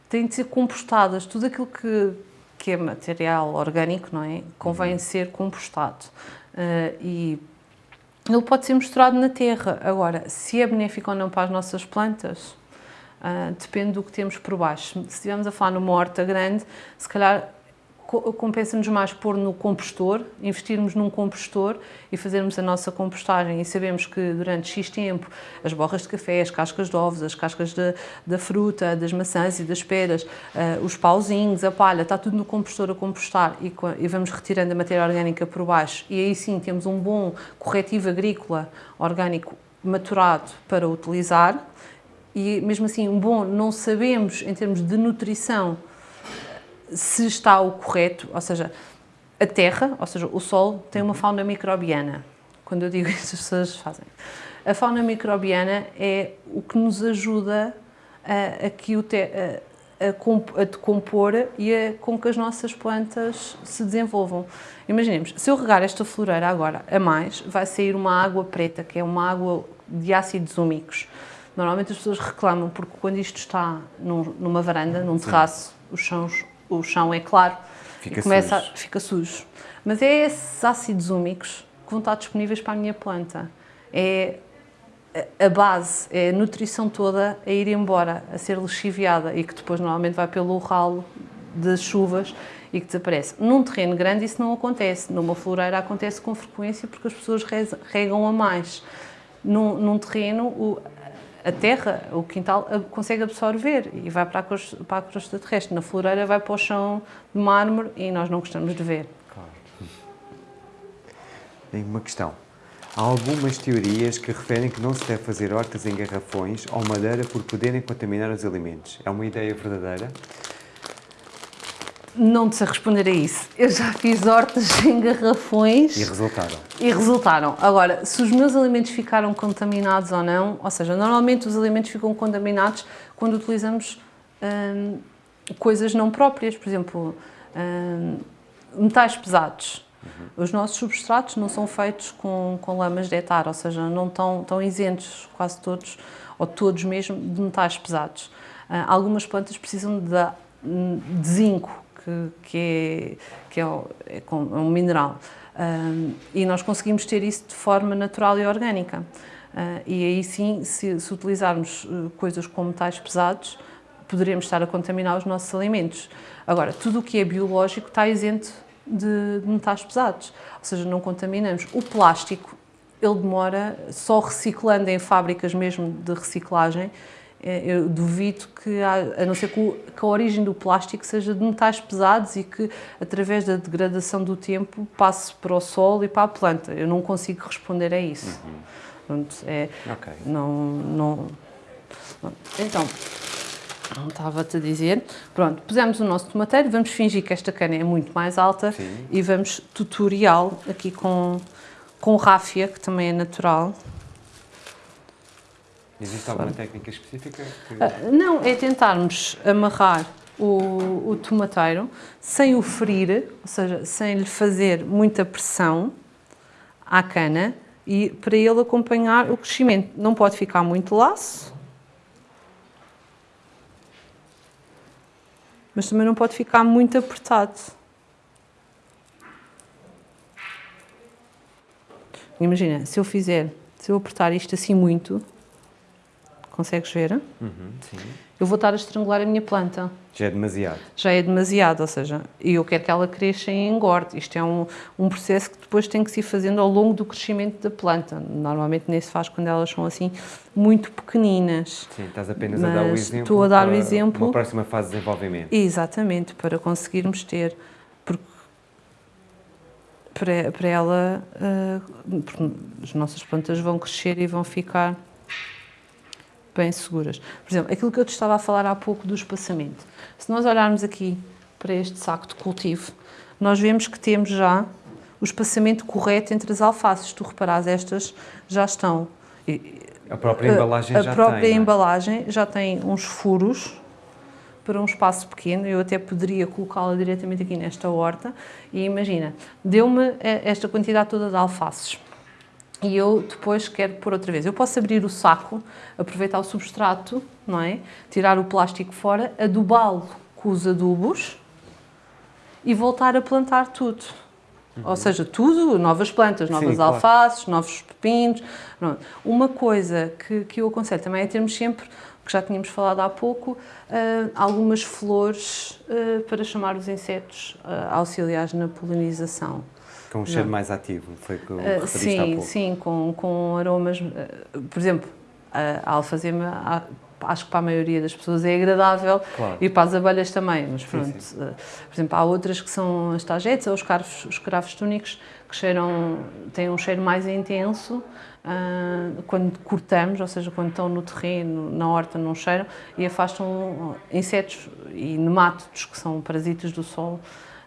têm de ser compostadas. Tudo aquilo que, que é material orgânico, não é? Convém uhum. ser compostado. Uh, e ele pode ser misturado na terra. Agora, se é benéfico ou não para as nossas plantas, uh, depende do que temos por baixo. Se estivermos a falar numa horta grande, se calhar compensa-nos mais pôr no compostor, investirmos num compostor e fazermos a nossa compostagem. E sabemos que durante X tempo as borras de café, as cascas de ovos, as cascas de, da fruta, das maçãs e das peras, uh, os pauzinhos, a palha, está tudo no compostor a compostar e, e vamos retirando a matéria orgânica por baixo. E aí sim temos um bom corretivo agrícola orgânico maturado para utilizar. E mesmo assim, um bom, não sabemos em termos de nutrição se está o correto, ou seja, a Terra, ou seja, o Sol, tem uma fauna microbiana. Quando eu digo isso, as pessoas fazem. A fauna microbiana é o que nos ajuda a, a que o te, a, a, a decompor e a, com que as nossas plantas se desenvolvam. Imaginemos, se eu regar esta floreira agora a mais, vai sair uma água preta, que é uma água de ácidos úmicos. Normalmente as pessoas reclamam porque quando isto está num, numa varanda, num terraço, os chãos o chão é claro fica e começa sujo. A, fica sujo. Mas é esses ácidos úmicos que vão estar disponíveis para a minha planta. É a base, é a nutrição toda a ir embora, a ser lixiviada e que depois normalmente vai pelo ralo das chuvas e que desaparece. Num terreno grande isso não acontece, numa floreira acontece com frequência porque as pessoas regam a mais. Num, num terreno, a terra, o quintal, consegue absorver e vai para a, crosta, para a crosta terrestre. Na floreira vai para o chão de mármore e nós não gostamos de ver. Claro. Tem uma questão. Há algumas teorias que referem que não se deve fazer hortas em garrafões ou madeira por poderem contaminar os alimentos. É uma ideia verdadeira? Não te sei responder a isso. Eu já fiz hortas em garrafões. E resultaram? E resultaram. Agora, se os meus alimentos ficaram contaminados ou não, ou seja, normalmente os alimentos ficam contaminados quando utilizamos hum, coisas não próprias, por exemplo, hum, metais pesados. Uhum. Os nossos substratos não são feitos com, com lamas de etar, ou seja, não estão, estão isentos, quase todos, ou todos mesmo, de metais pesados. Uh, algumas plantas precisam de, de zinco, que, que, é, que é, é, é um mineral. Uh, e nós conseguimos ter isso de forma natural e orgânica. Uh, e aí sim, se, se utilizarmos coisas com metais pesados, poderemos estar a contaminar os nossos alimentos. Agora, tudo o que é biológico está isento de, de metais pesados, ou seja, não contaminamos. O plástico, ele demora, só reciclando em fábricas mesmo de reciclagem, eh, eu duvido que, a não ser que a origem do plástico seja de metais pesados e que, através da degradação do tempo, passe para o solo e para a planta. Eu não consigo responder a isso. Uhum. Pronto, é, okay. não, não, então, não estava-te a dizer. Pronto, pusemos o nosso tomateiro, vamos fingir que esta cana é muito mais alta Sim. e vamos tutorial aqui com, com ráfia, que também é natural. Existe alguma técnica específica? Que... Uh, não, é tentarmos amarrar o, o tomateiro sem o ferir, ou seja, sem lhe fazer muita pressão à cana e para ele acompanhar o crescimento. Não pode ficar muito laço, mas também não pode ficar muito apertado. Imagina, se eu fizer, se eu apertar isto assim muito, consegues ver? Uhum, sim. Eu vou estar a estrangular a minha planta. Já é demasiado. Já é demasiado, ou seja, eu quero que ela cresça e engorde. Isto é um, um processo que depois tem que se ir fazendo ao longo do crescimento da planta. Normalmente nem se faz quando elas são assim muito pequeninas. Sim, estás apenas a dar o exemplo. Estou a dar o exemplo. Uma próxima fase de desenvolvimento. Exatamente, para conseguirmos ter. Porque para, para ela, uh, as nossas plantas vão crescer e vão ficar bem seguras. Por exemplo, aquilo que eu te estava a falar há pouco do espaçamento. Se nós olharmos aqui para este saco de cultivo, nós vemos que temos já o espaçamento correto entre as alfaces. Tu reparas, estas já estão... A própria embalagem a, já A própria tem, é? embalagem já tem uns furos para um espaço pequeno, eu até poderia colocá-la diretamente aqui nesta horta e imagina, deu-me eh, esta quantidade toda de alfaces e eu depois quero pôr outra vez. Eu posso abrir o saco, aproveitar o substrato, não é? Tirar o plástico fora, adubá-lo com os adubos e voltar a plantar tudo. Uhum. Ou seja, tudo, novas plantas, novas Sim, alfaces, claro. novos pepinos. Pronto. Uma coisa que, que eu aconselho também é termos sempre, que já tínhamos falado há pouco, uh, algumas flores uh, para chamar os insetos uh, auxiliares na polinização. Com um cheiro não. mais ativo, foi o que uh, Sim, sim, com, com aromas. Uh, por exemplo, a, alfazema, acho que para a maioria das pessoas é agradável claro. e para as abelhas também, mas pronto. Sim, sim. Uh, por exemplo, há outras que são as tagetes ou os carvos, os cravos túnicos que cheiram, têm um cheiro mais intenso uh, quando cortamos, ou seja, quando estão no terreno, na horta, não cheiram e afastam insetos e nemátodos que são parasitas do solo.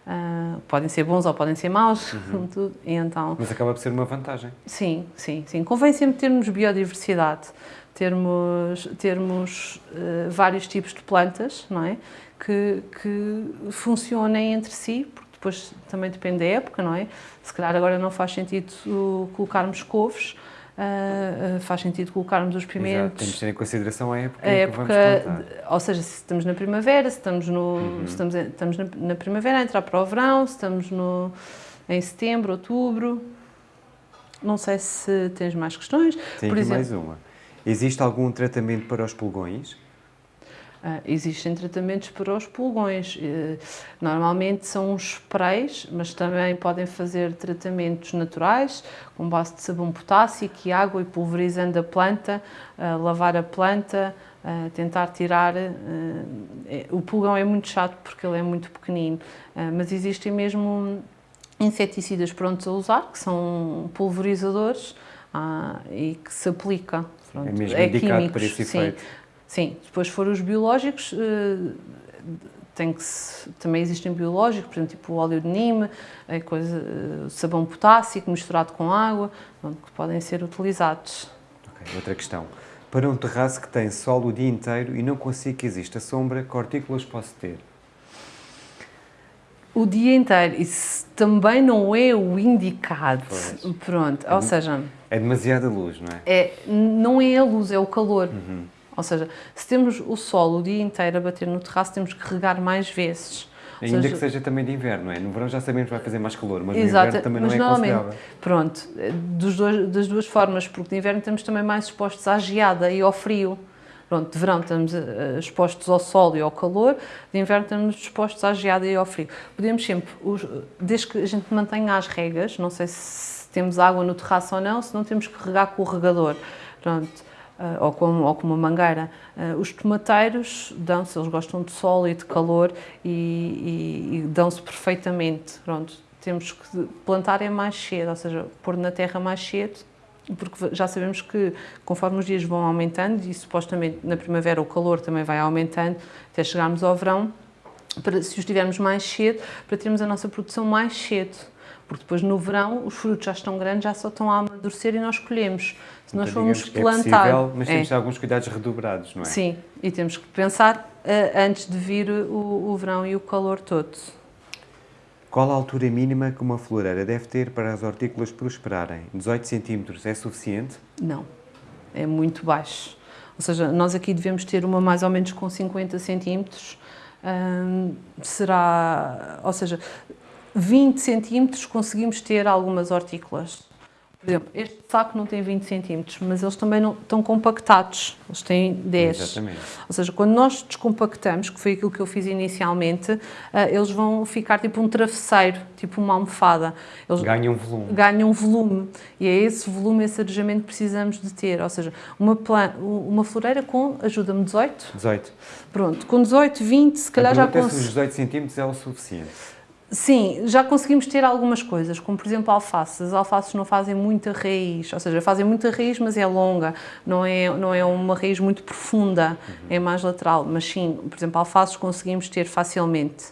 Uh, podem ser bons ou podem ser maus, uhum. tudo. E então, Mas acaba por ser uma vantagem. Sim, sim, sim. Convém sempre termos biodiversidade, termos, termos uh, vários tipos de plantas, não é? Que, que funcionem entre si, porque depois também depende da época, não é? Se calhar agora não faz sentido colocarmos couves, Uh, faz sentido colocarmos os pimentos. Exato. Temos de ter em consideração a época, a época de, Ou seja, se estamos na primavera, se estamos, no, uhum. se estamos, estamos na, na, primavera a entrar para o verão, se estamos no, em setembro, outubro. Não sei se tens mais questões. Tenho Por exemplo, mais uma. Existe algum tratamento para os pulgões? Uh, existem tratamentos para os pulgões. Uh, normalmente são uns sprays, mas também podem fazer tratamentos naturais, com base de sabão potássico e água e pulverizando a planta, uh, lavar a planta, tentar tirar. É, o pulgão é muito chato porque ele é muito pequenino, mas existem mesmo inseticidas prontos a usar, que são pulverizadores e que se aplica. Pronto, é mesmo é indicado químicos, para esse efeito. Sim, Sim, depois foram os biológicos, uh, tem que se, também existem biológicos, por exemplo, tipo o óleo de nime, a coisa, eh, sabão potássico misturado com água, que podem ser utilizados. Okay. Outra questão. Para um terraço que tem sol o dia inteiro e não consigo que exista sombra, que hortícolas posso ter? O dia inteiro, isso também não é o indicado. Pois. Pronto, é ou seja... É demasiada luz, não é? é? Não é a luz, é o calor. Uhum. Ou seja, se temos o sol o dia inteiro a bater no terraço, temos que regar mais vezes. Ainda seja, que seja também de inverno, não é? No verão já sabemos que vai fazer mais calor, mas exato, no inverno também não é aconselhável. Pronto, dois, das duas formas, porque de inverno estamos também mais expostos à geada e ao frio. Pronto, de verão estamos eh, expostos ao sol e ao calor, de inverno estamos expostos à geada e ao frio. Podemos sempre, desde que a gente mantenha as regas, não sei se temos água no terraço ou não, se não temos que regar com o regador. Pronto ou, com, ou com uma mangueira. Uh, os tomateiros dão-se, eles gostam de sol e de calor e, e, e dão-se perfeitamente. Pronto, temos que plantar é mais cedo, ou seja, pôr na terra mais cedo, porque já sabemos que conforme os dias vão aumentando e supostamente na primavera o calor também vai aumentando até chegarmos ao verão, para, se os tivermos mais cedo, para termos a nossa produção mais cedo porque depois no verão os frutos já estão grandes, já só estão a amadurecer e nós colhemos. Se nós então, formos plantar... É possível, mas temos é. alguns cuidados redobrados, não é? Sim, e temos que pensar uh, antes de vir o, o verão e o calor todo. Qual a altura mínima que uma floreira deve ter para as hortícolas prosperarem? 18 centímetros é suficiente? Não, é muito baixo. Ou seja, nós aqui devemos ter uma mais ou menos com 50 centímetros. Hum, será, ou seja, 20 centímetros conseguimos ter algumas hortícolas. Por exemplo, este saco não tem 20 centímetros, mas eles também não estão compactados, eles têm 10. Exatamente. Ou seja, quando nós descompactamos, que foi aquilo que eu fiz inicialmente, uh, eles vão ficar tipo um travesseiro, tipo uma almofada. Eles ganham volume. Ganham volume. E é esse volume, esse arejamento que precisamos de ter. Ou seja, uma, uma floreira com, ajuda-me, 18? 18. Pronto, com 18, 20, se calhar já consigo. os 18 centímetros é o suficiente. Sim, já conseguimos ter algumas coisas, como por exemplo alfaces. As alfaces não fazem muita raiz, ou seja, fazem muita raiz, mas é longa, não é, não é uma raiz muito profunda, uhum. é mais lateral. Mas sim, por exemplo, alfaces conseguimos ter facilmente.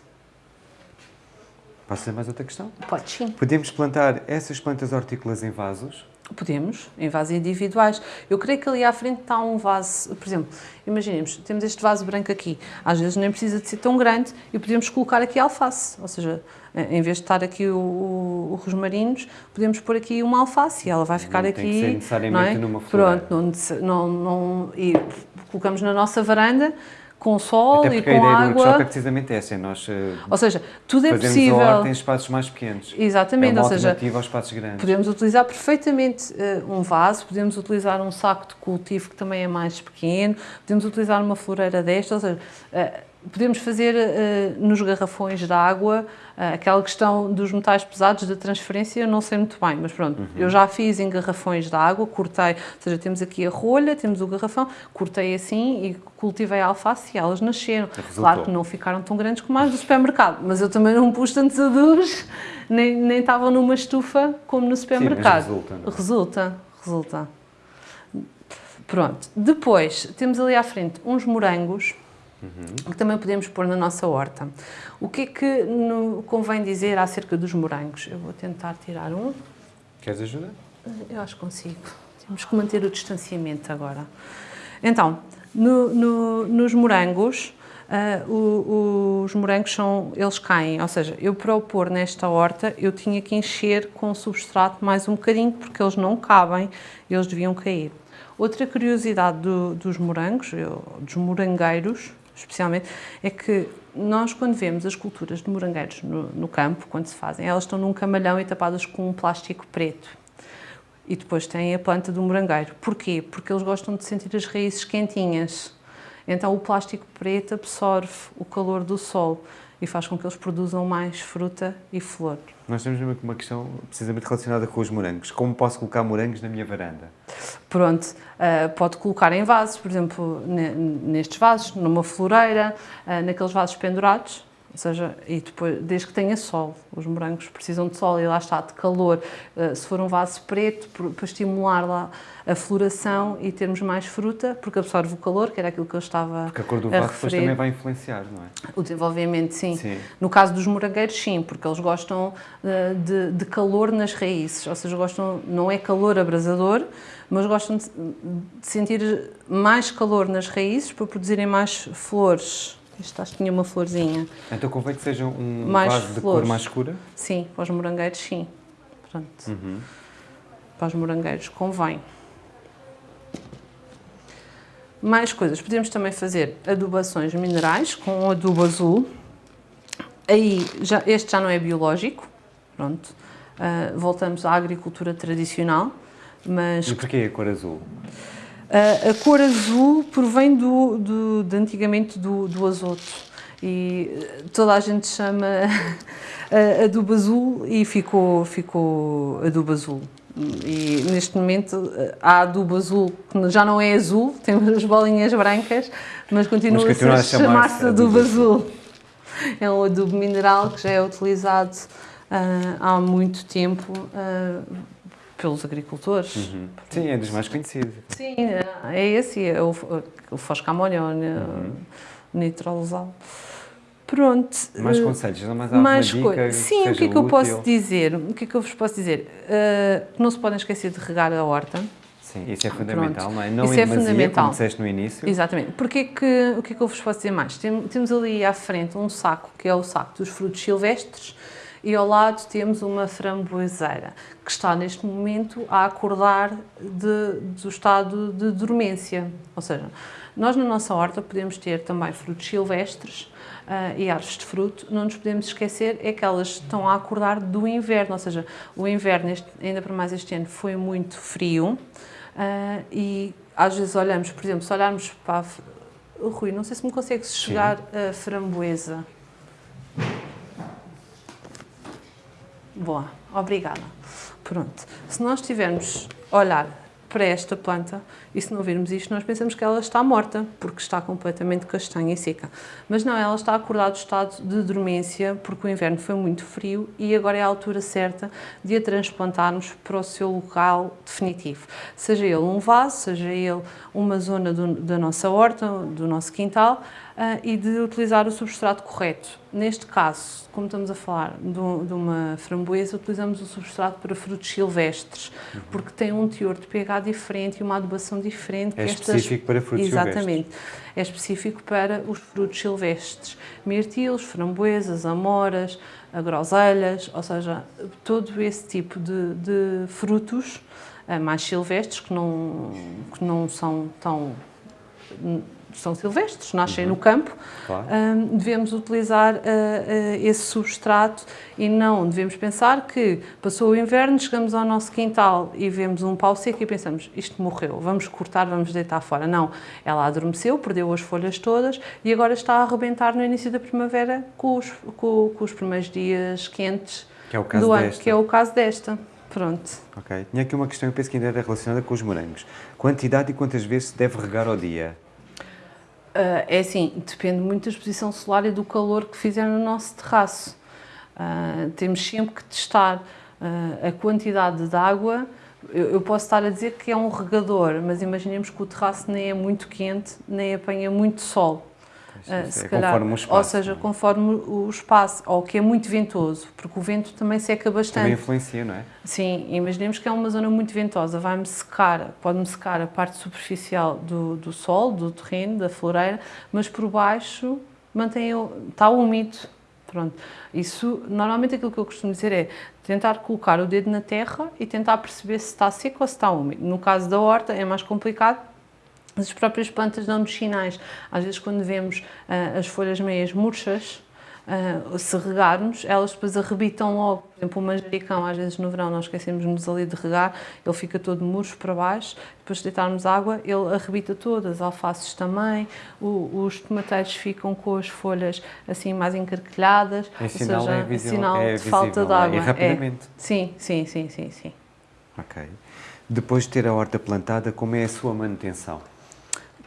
Posso fazer mais outra questão? Pode, sim. Podemos plantar essas plantas hortícolas em vasos? Podemos, em vasos individuais. Eu creio que ali à frente está um vaso, por exemplo, imaginemos, temos este vaso branco aqui, às vezes nem precisa de ser tão grande e podemos colocar aqui alface, ou seja, em vez de estar aqui o, o, o rosmarinos, podemos pôr aqui uma alface e ela vai ficar não aqui. Tem que ser necessariamente é? numa flor. Pronto, não, não, não, e colocamos na nossa varanda com sol Até e com água. a ideia do workshop é precisamente essa, é nós eh, ou seja, tudo é possível. a horta em espaços mais pequenos. Exatamente, é uma ou seja, aos espaços grandes. podemos utilizar perfeitamente uh, um vaso, podemos utilizar um saco de cultivo que também é mais pequeno, podemos utilizar uma floreira desta, ou seja, uh, podemos fazer uh, nos garrafões de água uh, aquela questão dos metais pesados da transferência, não sei muito bem, mas pronto, uhum. eu já fiz em garrafões de água, cortei, ou seja, temos aqui a rolha, temos o garrafão, cortei assim e cultivei a alface e elas nasceram. Resultou. Claro que não ficaram tão grandes como as do supermercado, mas eu também não pus tantos adubos, nem, nem estavam numa estufa como no supermercado. Sim, resulta, não? É? resulta, resulta. Pronto, depois temos ali à frente uns morangos, uhum. que também podemos pôr na nossa horta. O que é que convém dizer acerca dos morangos? Eu vou tentar tirar um. Queres ajuda? Eu acho que consigo. Temos que manter o distanciamento agora. Então, no, no, nos morangos, uh, o, os morangos são, eles caem, ou seja, eu para o pôr nesta horta, eu tinha que encher com substrato mais um bocadinho, porque eles não cabem, eles deviam cair. Outra curiosidade do, dos morangos, eu, dos morangueiros, especialmente, é que nós, quando vemos as culturas de morangueiros no, no, campo, quando se fazem, elas estão num camalhão e tapadas com um plástico preto. E depois tem a planta do morangueiro. Porquê? Porque eles gostam de sentir as raízes quentinhas. Então o plástico preto absorve o calor do sol e faz com que eles produzam mais fruta e flor. Nós temos uma questão precisamente relacionada com os morangos. Como posso colocar morangos na minha varanda? Pronto, uh, pode colocar em vasos, por exemplo, nestes vasos, numa floreira, uh, naqueles vasos pendurados, Ou seja, e depois, desde que tenha sol, os morangos precisam de sol e lá está, de calor. Uh, se for um vaso preto, para estimular lá a floração e termos mais fruta, porque absorve o calor, que era aquilo que eu estava Porque a cor do vaso depois também vai influenciar, não é? O desenvolvimento, sim. sim. No caso dos morangueiros, sim, porque eles gostam uh, de, de, calor nas raízes, ou seja, gostam, não é calor abrasador, mas gostam de, de sentir mais calor nas raízes para produzirem mais flores. Isto acho que tinha uma florzinha. Então convém que seja um mais vaso de cor mais escura? Sim, para os morangueiros sim. Pronto. Uhum. Para os morangueiros convém. Mais coisas. Podemos também fazer adubações minerais com adubo azul. Aí, já, este já não é biológico. Pronto. Uh, voltamos à agricultura tradicional. Mas... E porquê a cor azul? Uh, a cor azul provém do, do, de antigamente do, do azoto e toda a gente chama adubo azul e ficou, ficou adubo azul. E neste momento há adubo azul que já não é azul, temos as bolinhas brancas, mas continua mas a, a chamar-se adubo azul. É um adubo mineral que já é utilizado uh, há muito tempo uh, pelos agricultores. Uhum. Sim, é dos mais conhecidos. Sim, é esse, é o, o foscamolho, uhum. nitrolosal. Pronto. Mais eh, conselhos, não mais alguma mais dica Sim, o que é que eu posso dizer? O que é que eu vos posso dizer? Uh, não se podem esquecer de regar a horta. Sim, isso é fundamental, Pronto. não é? Não isso é fundamental. como disseste no início. Exatamente. Porque que, o que é que eu vos posso dizer mais? Tem, temos ali à frente um saco, que é o saco dos frutos silvestres, e ao lado temos uma framboeseira, que está neste momento a acordar de, do estado de dormência. Ou seja, nós na nossa horta podemos ter também frutos silvestres uh, e árvores de fruto, não nos podemos esquecer é que elas estão a acordar do inverno, ou seja, o inverno, este, ainda para mais este ano, foi muito frio uh, e às vezes olhamos, por exemplo, se olharmos para a... Rui, não sei se me consegues chegar Sim. a framboesa. Boa, obrigada. Pronto. Se nós tivermos olhar para esta planta e se não virmos isto, nós pensamos que ela está morta, porque está completamente castanha e seca. Mas não, ela está acordada do estado de dormência, porque o inverno foi muito frio e agora é a altura certa de a transplantarmos para o seu local definitivo. Seja ele um vaso, seja ele uma zona do, da nossa horta, do nosso quintal, e de utilizar o substrato correto. Neste caso, como estamos a falar de, de uma framboesa, utilizamos o substrato para frutos silvestres, uhum. porque tem um teor de pH diferente e uma adubação diferente. É específico para frutos Exatamente. silvestres. Exatamente. É específico para os frutos silvestres. Mirtilos, framboesas, amoras, groselhas, ou seja, todo esse tipo de, de frutos uh, mais silvestres que não, que não são tão são silvestres, nascem uhum. no campo, claro. um, devemos utilizar uh, uh, esse substrato e não devemos pensar que passou o inverno, chegamos ao nosso quintal e vemos um pau seco e pensamos, isto morreu, vamos cortar, vamos deitar fora. Não, ela adormeceu, perdeu as folhas todas e agora está a arrebentar no início da primavera com os, com, com os primeiros dias quentes que é o caso do ano, que é o caso desta. Pronto. Ok. Tinha aqui uma questão, eu penso que ainda era relacionada com os morangos. Quantidade e quantas vezes se deve regar ao dia? Uh, é assim, depende muito da exposição solar e do calor que fizer no nosso terraço. Uh, temos sempre que testar uh, a quantidade de água. Eu, eu, posso estar a dizer que é um regador, mas imaginemos que o terraço nem é muito quente, nem apanha muito sol. Uh, se é calhar, conforme o espaço. Ou seja, conforme o espaço, ou que é muito ventoso, porque o vento também seca bastante. Também influencia, não é? Sim, imaginemos que é uma zona muito ventosa, vai-me secar, pode-me secar a parte superficial do, do sol, do terreno, da floreira, mas por baixo mantém, está úmido. Pronto. Isso, normalmente aquilo que eu costumo dizer é tentar colocar o dedo na terra e tentar perceber se está seco ou se está úmido. No caso da horta é mais complicado, as próprias plantas dão-nos sinais. Às vezes, quando vemos uh, as folhas meias murchas, uh, se regarmos, elas depois arrebitam logo. Por exemplo, o manjericão, às vezes no verão, nós esquecemos-nos ali de regar, ele fica todo murcho para baixo, depois de deitarmos água, ele arrebita todas, as alfaces também, o, os tomateiros ficam com as folhas assim mais encarquilhadas, é sinal, seja, é visível, sinal é de falta de água. É, rapidamente. É. Sim, sim, sim, sim, sim. Ok. Depois de ter a horta plantada, como é a sua manutenção?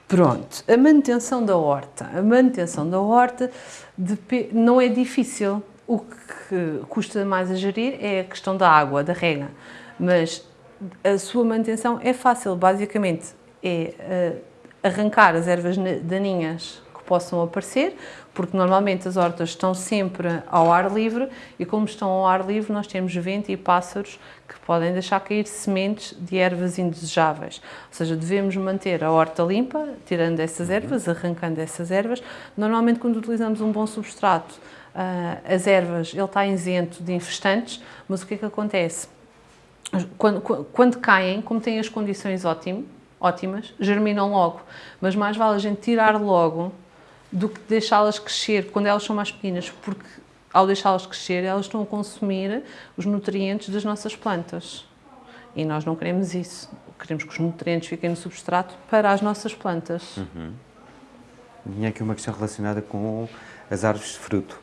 Pronto, a manutenção da horta. A manutenção da horta não é difícil. O que custa mais a gerir é a questão da água, da rega. Mas a sua manutenção é fácil, basicamente é uh, arrancar as ervas daninhas que possam aparecer, porque normalmente as hortas estão sempre ao ar livre e como estão ao ar livre nós temos vento e pássaros que podem deixar cair sementes de ervas indesejáveis. Ou seja, devemos manter a horta limpa, tirando essas ervas, arrancando essas ervas. Normalmente quando utilizamos um bom substrato, uh, as ervas, ele está isento de infestantes, mas o que é que acontece? Quando, quando caem, como têm as condições ótimas, ótimas, germinam logo, mas mais vale a gente tirar logo do que deixá-las crescer quando elas são mais pequenas, porque ao deixá-las crescer, elas estão a consumir os nutrientes das nossas plantas. E nós não queremos isso. Queremos que os nutrientes fiquem no substrato para as nossas plantas. Uhum. Tinha aqui uma questão relacionada com as árvores de fruto.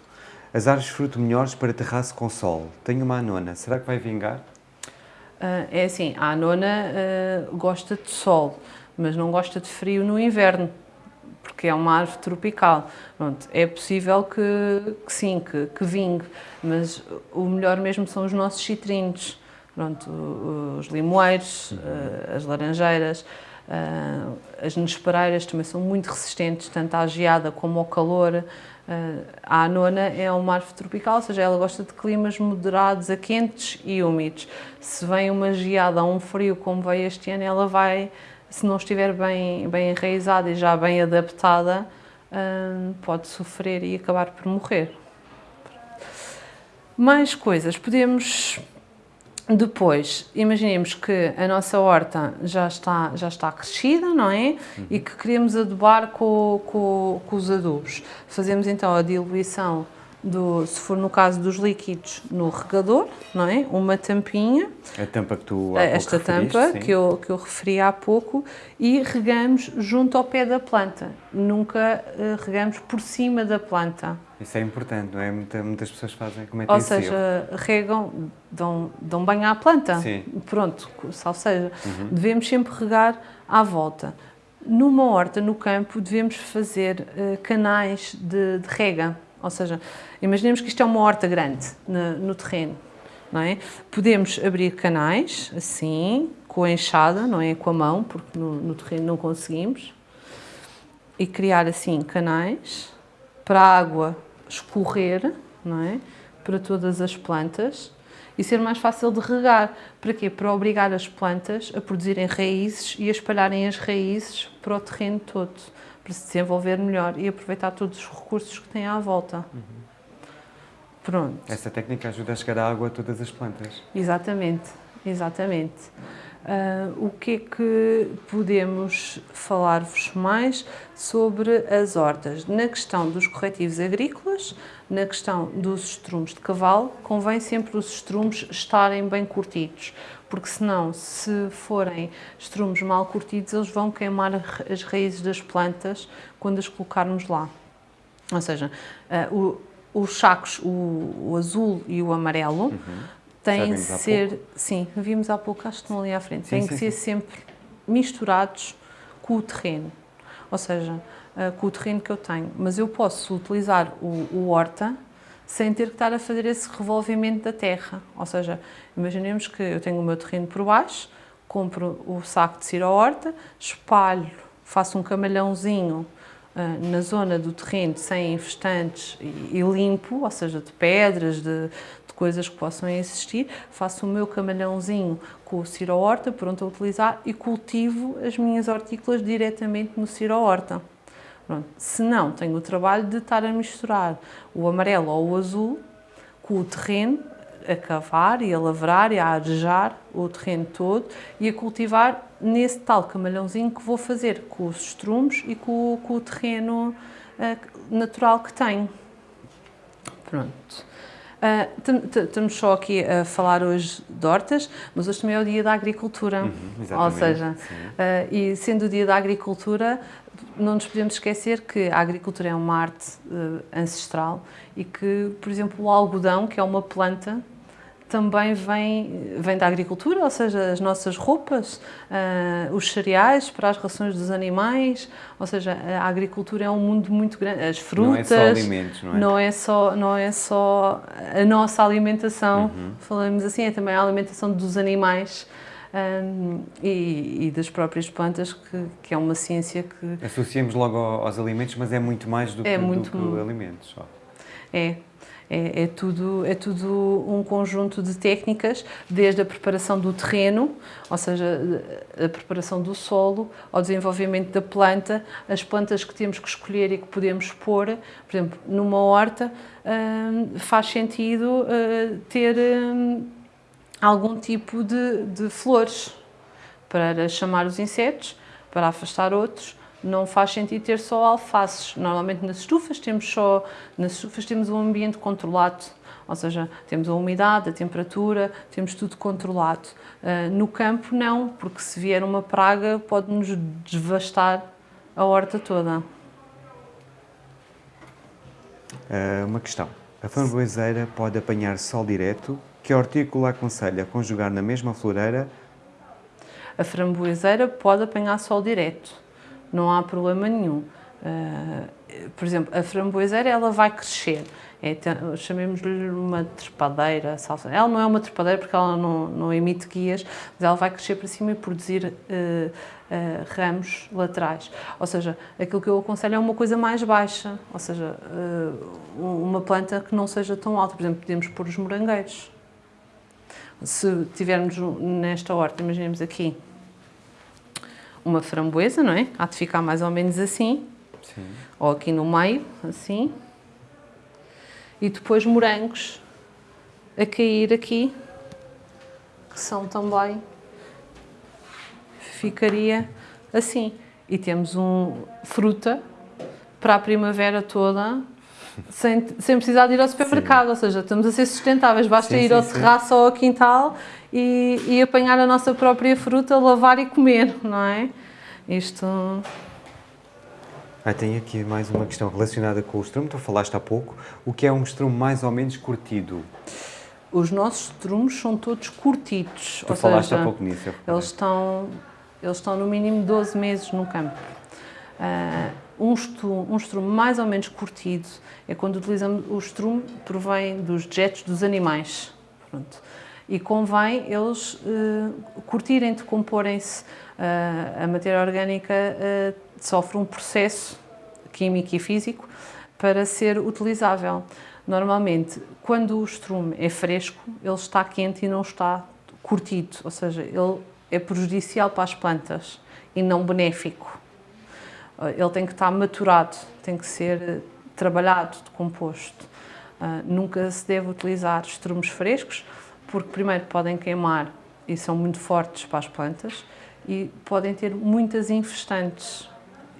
As árvores de fruto melhores para terraço com sol. Tenho uma anona, será que vai vingar? Uh, é assim, a anona uh, gosta de sol, mas não gosta de frio no inverno porque é uma árvore tropical. Pronto, é possível que, que sim, que, que, vingue, mas o melhor mesmo são os nossos citrinos, Pronto, os limoeiros, eh, as laranjeiras, eh, as nespereiras também são muito resistentes, tanto à geada como ao calor. Eh, a anona é uma árvore tropical, ou seja, ela gosta de climas moderados a quentes e úmidos. Se vem uma geada um frio como veio este ano, ela vai se não estiver bem, bem enraizada e já bem adaptada, hum, pode sofrer e acabar por morrer. Mais coisas, podemos depois, imaginemos que a nossa horta já está, já está crescida, não é? Uhum. E que queremos adubar com, com, com os adubos. Fazemos então a diluição do, se for no caso dos líquidos, no regador, não é? Uma tampinha. A tampa que tu há Esta tampa que eu, que eu referi há pouco e regamos junto ao pé da planta. Nunca uh, regamos por cima da planta. Isso é importante, não é? Muita, muitas pessoas fazem, Ou seja, regam, dão, dão banho à planta. Sim. Pronto, ou seja, uhum. devemos sempre regar à volta. Numa horta, no campo, devemos fazer uh, canais de, de rega ou seja, imaginemos que isto é uma horta grande no, no terreno, não é? Podemos abrir canais, assim, com a enxada, não é? Com a mão, porque no, no terreno não conseguimos. E criar, assim, canais para a água escorrer, não é? Para todas as plantas e ser mais fácil de regar. Para quê? Para obrigar as plantas a produzirem raízes e a espalharem as raízes para o terreno todo para se desenvolver melhor e aproveitar todos os recursos que tem à volta. Uhum. Pronto. Essa técnica ajuda a chegar a água a todas as plantas. Exatamente, exatamente. Uh, o que é que podemos falar-vos mais sobre as hortas? Na questão dos corretivos agrícolas, na questão dos estrumes de cavalo, convém sempre os estrumes estarem bem curtidos, porque senão, se forem estrumes mal curtidos, eles vão queimar as raízes das plantas quando as colocarmos lá. Ou seja, uh, o, os sacos, o, o, azul e o amarelo, uhum. têm de ser, sim, vimos há pouco, acho que estão ali à frente, sim, têm sim, que ser sim. sempre misturados com o terreno. Ou seja, uh, com o terreno que eu tenho. Mas eu posso utilizar o, o horta sem ter que estar a fazer esse revolvimento da terra. Ou seja, imaginemos que eu tenho o meu terreno por baixo, compro o saco de ciro horta, espalho, faço um camalhãozinho uh, na zona do terreno sem infestantes e, e, limpo, ou seja, de pedras, de, de, coisas que possam existir, faço o meu camalhãozinho com o ciro horta pronto a utilizar e cultivo as minhas hortícolas diretamente no ciro horta. Pronto. Se não, tenho o trabalho de estar a misturar o amarelo ou o azul com o terreno, a cavar e a lavrar e a arejar o terreno todo e a cultivar nesse tal camalhãozinho que vou fazer com os estrumes e com, com o terreno uh, natural que tenho. Pronto. Uh, estamos só aqui a falar hoje de hortas, mas hoje também é o dia da agricultura. Uhum, Ou seja, uh, e sendo o dia da agricultura, não nos podemos esquecer que a agricultura é uma arte uh, ancestral e que, por exemplo, o algodão, que é uma planta, também vem, vem da agricultura, ou seja, as nossas roupas, uh, os cereais para as rações dos animais, ou seja, a agricultura é um mundo muito grande, as frutas... Não é só alimentos, não é? Não é só, não é só a nossa alimentação, uhum. falamos assim, é também a alimentação dos animais, um, e, e, das próprias plantas, que, que, é uma ciência que... Associamos logo aos alimentos, mas é muito mais do que, é muito, do que alimentos. Só. É, é, é, tudo, é tudo um conjunto de técnicas, desde a preparação do terreno, ou seja, a preparação do solo, ao desenvolvimento da planta, as plantas que temos que escolher e que podemos pôr. Por exemplo, numa horta faz sentido uh, ter algum tipo de, de flores para chamar os insetos, para afastar outros, não faz sentido ter só alfaces. Normalmente nas estufas temos só nas estufas temos um ambiente controlado, ou seja, temos a umidade, a temperatura, temos tudo controlado. Uh, no campo não, porque se vier uma praga pode-nos devastar a horta toda. Uh, uma questão. A framboeseira pode apanhar sol direto? Que hortícola aconselha conjugar na mesma floreira? A framboeseira pode apanhar sol direto não há problema nenhum. Uh, por exemplo, a framboeseira ela vai crescer, é, chamemos-lhe uma trepadeira, salsa. ela não é uma trepadeira porque ela não, não emite guias, mas ela vai crescer para cima e produzir uh, uh, ramos laterais. Ou seja, aquilo que eu aconselho é uma coisa mais baixa, ou seja, uma planta que não seja tão alta. Por exemplo, podemos pôr os morangueiros. Se tivermos nesta horta, imaginemos aqui, uma framboesa, não é? Há de ficar mais ou menos assim. Sim. Ou aqui no meio, assim. E depois morangos a cair aqui, que são também, ficaria assim. E temos um fruta para a primavera toda, sem, sem precisar de ir ao supermercado, sim. ou seja, estamos a ser sustentáveis, basta sim, ir ao terraço ou ao quintal e, e apanhar a nossa própria fruta, lavar e comer, não é? Isto... Ah, tenho aqui mais uma questão relacionada com o estrume, tu falaste há pouco, o que é um estrume mais ou menos curtido? Os nossos estrumes são todos curtidos, tu ou falaste seja, há pouco nisso. Eles estão, eles estão no mínimo 12 meses no campo. Uh, um, estrume, um estrume mais ou menos curtido é quando utilizamos o estrume provém dos dejetos dos animais. Pronto e convém eles uh, curtirem, decomporem-se. Uh, a matéria orgânica uh, sofre um processo químico e físico para ser utilizável. Normalmente, quando o estrume é fresco, ele está quente e não está curtido, ou seja, ele é prejudicial para as plantas e não benéfico. Ele tem que estar maturado, tem que ser trabalhado, decomposto. nunca se deve utilizar estrumes frescos, porque primeiro podem queimar e são muito fortes para as plantas e podem ter muitas infestantes.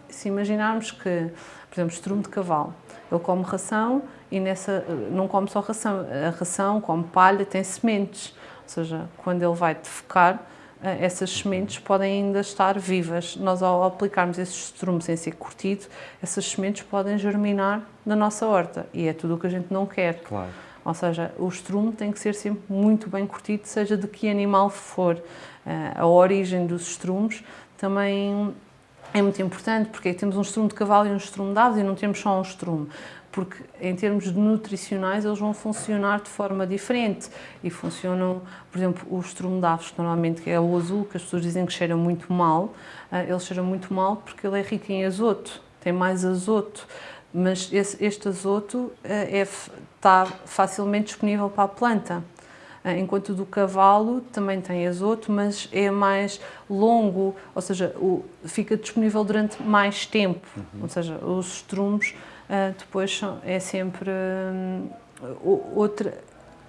Se imaginarmos que, por exemplo, estrume de cavalo, ele come ração e nessa, não come só ração, a ração come palha, tem sementes, ou seja, quando ele vai defecar, eh, essas sementes podem ainda estar vivas. Nós, ao aplicarmos esses estrumes sem ser curtido, essas sementes podem germinar na nossa horta e é tudo o que a gente não quer. Claro. Ou seja, o estrume tem que ser sempre muito bem curtido, seja de que animal for. Eh, a origem dos estrumes também é muito importante, porque temos um estrume de cavalo e um estrume de aves e não temos só um estrume porque em termos de nutricionais eles vão funcionar de forma diferente e funcionam, por exemplo, o estrume de aves, que normalmente é o azul, que as pessoas dizem que cheira muito mal, eh, ele cheira muito mal porque ele é rico em azoto, tem mais azoto mas esse, este azoto é, está facilmente disponível para a planta. Eh, enquanto o do cavalo também tem azoto, mas é mais longo, ou seja, o, fica disponível durante mais tempo. Uhum. Ou seja, os estrumes uh, depois é sempre um, outra,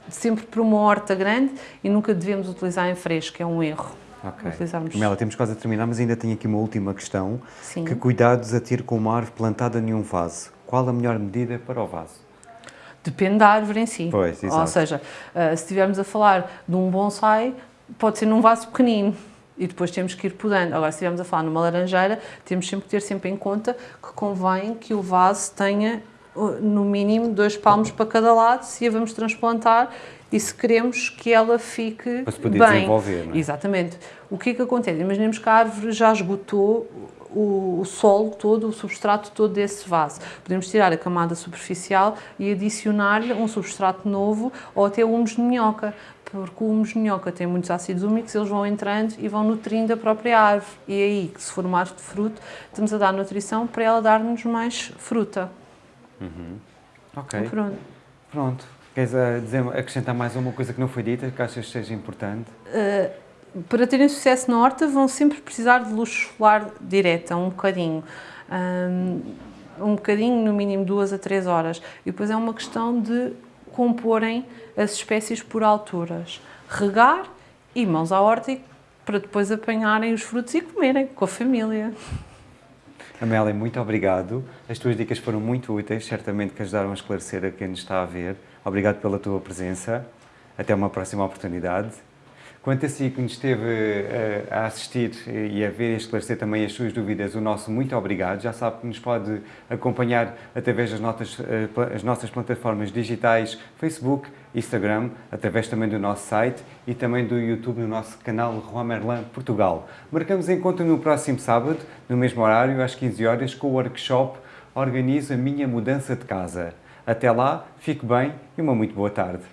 sempre para uma horta grande e nunca devemos utilizar em fresco, é um erro. Ok. Utilizarmos... Mela, temos quase a terminar, mas ainda tenho aqui uma última questão. Sim. Que cuidados a ter com uma árvore plantada em um vaso? Qual a melhor medida para o vaso? Depende da árvore em si. Pois, exato. Ou seja, uh, se estivermos a falar de um bonsai, pode ser num vaso pequenino e depois temos que ir podando. Agora, se estivermos a falar numa laranjeira, temos sempre que ter sempre em conta que convém que o vaso tenha no mínimo dois palmos para cada lado, se a vamos transplantar, e se queremos que ela fique Para se poder bem. desenvolver, não é? Exatamente. O que é que acontece? Imaginemos que a árvore já esgotou o, o solo todo, o substrato todo desse vaso. Podemos tirar a camada superficial e adicionar-lhe um substrato novo ou até humus de minhoca, porque o minhoca tem muitos ácidos úmicos, eles vão entrando e vão nutrindo a própria árvore. E é aí, que se for uma árvore de fruto, estamos a dar nutrição para ela dar-nos mais fruta. Ok. Pronto. Pronto. Queres ah, dizer, acrescentar mais uma coisa que não foi dita, que achas que seja importante? Para terem sucesso na horta, vão sempre precisar de luz solar direta, um bocadinho. Hum, Um, bocadinho, no mínimo duas a três horas. E depois é uma questão de comporem as espécies por alturas. Regar e mãos à horta para depois apanharem os frutos e comerem com a família. Amélia, muito obrigado. As tuas dicas foram muito úteis, certamente que ajudaram a esclarecer a quem nos está a ver. Obrigado pela tua presença. Até uma próxima oportunidade. Quanto a si que nos esteve eh, a assistir e a ver e esclarecer também as suas dúvidas, o nosso muito obrigado. Já sabe que nos pode acompanhar através das notas, eh, as nossas plataformas digitais, Facebook, Instagram, através também do nosso site e também do YouTube no nosso canal Juan Merlan Portugal. Marcamos encontro no próximo sábado, no mesmo horário, às 15 horas, com o workshop Organizo a minha mudança de casa. Até lá, fique bem e uma muito boa tarde.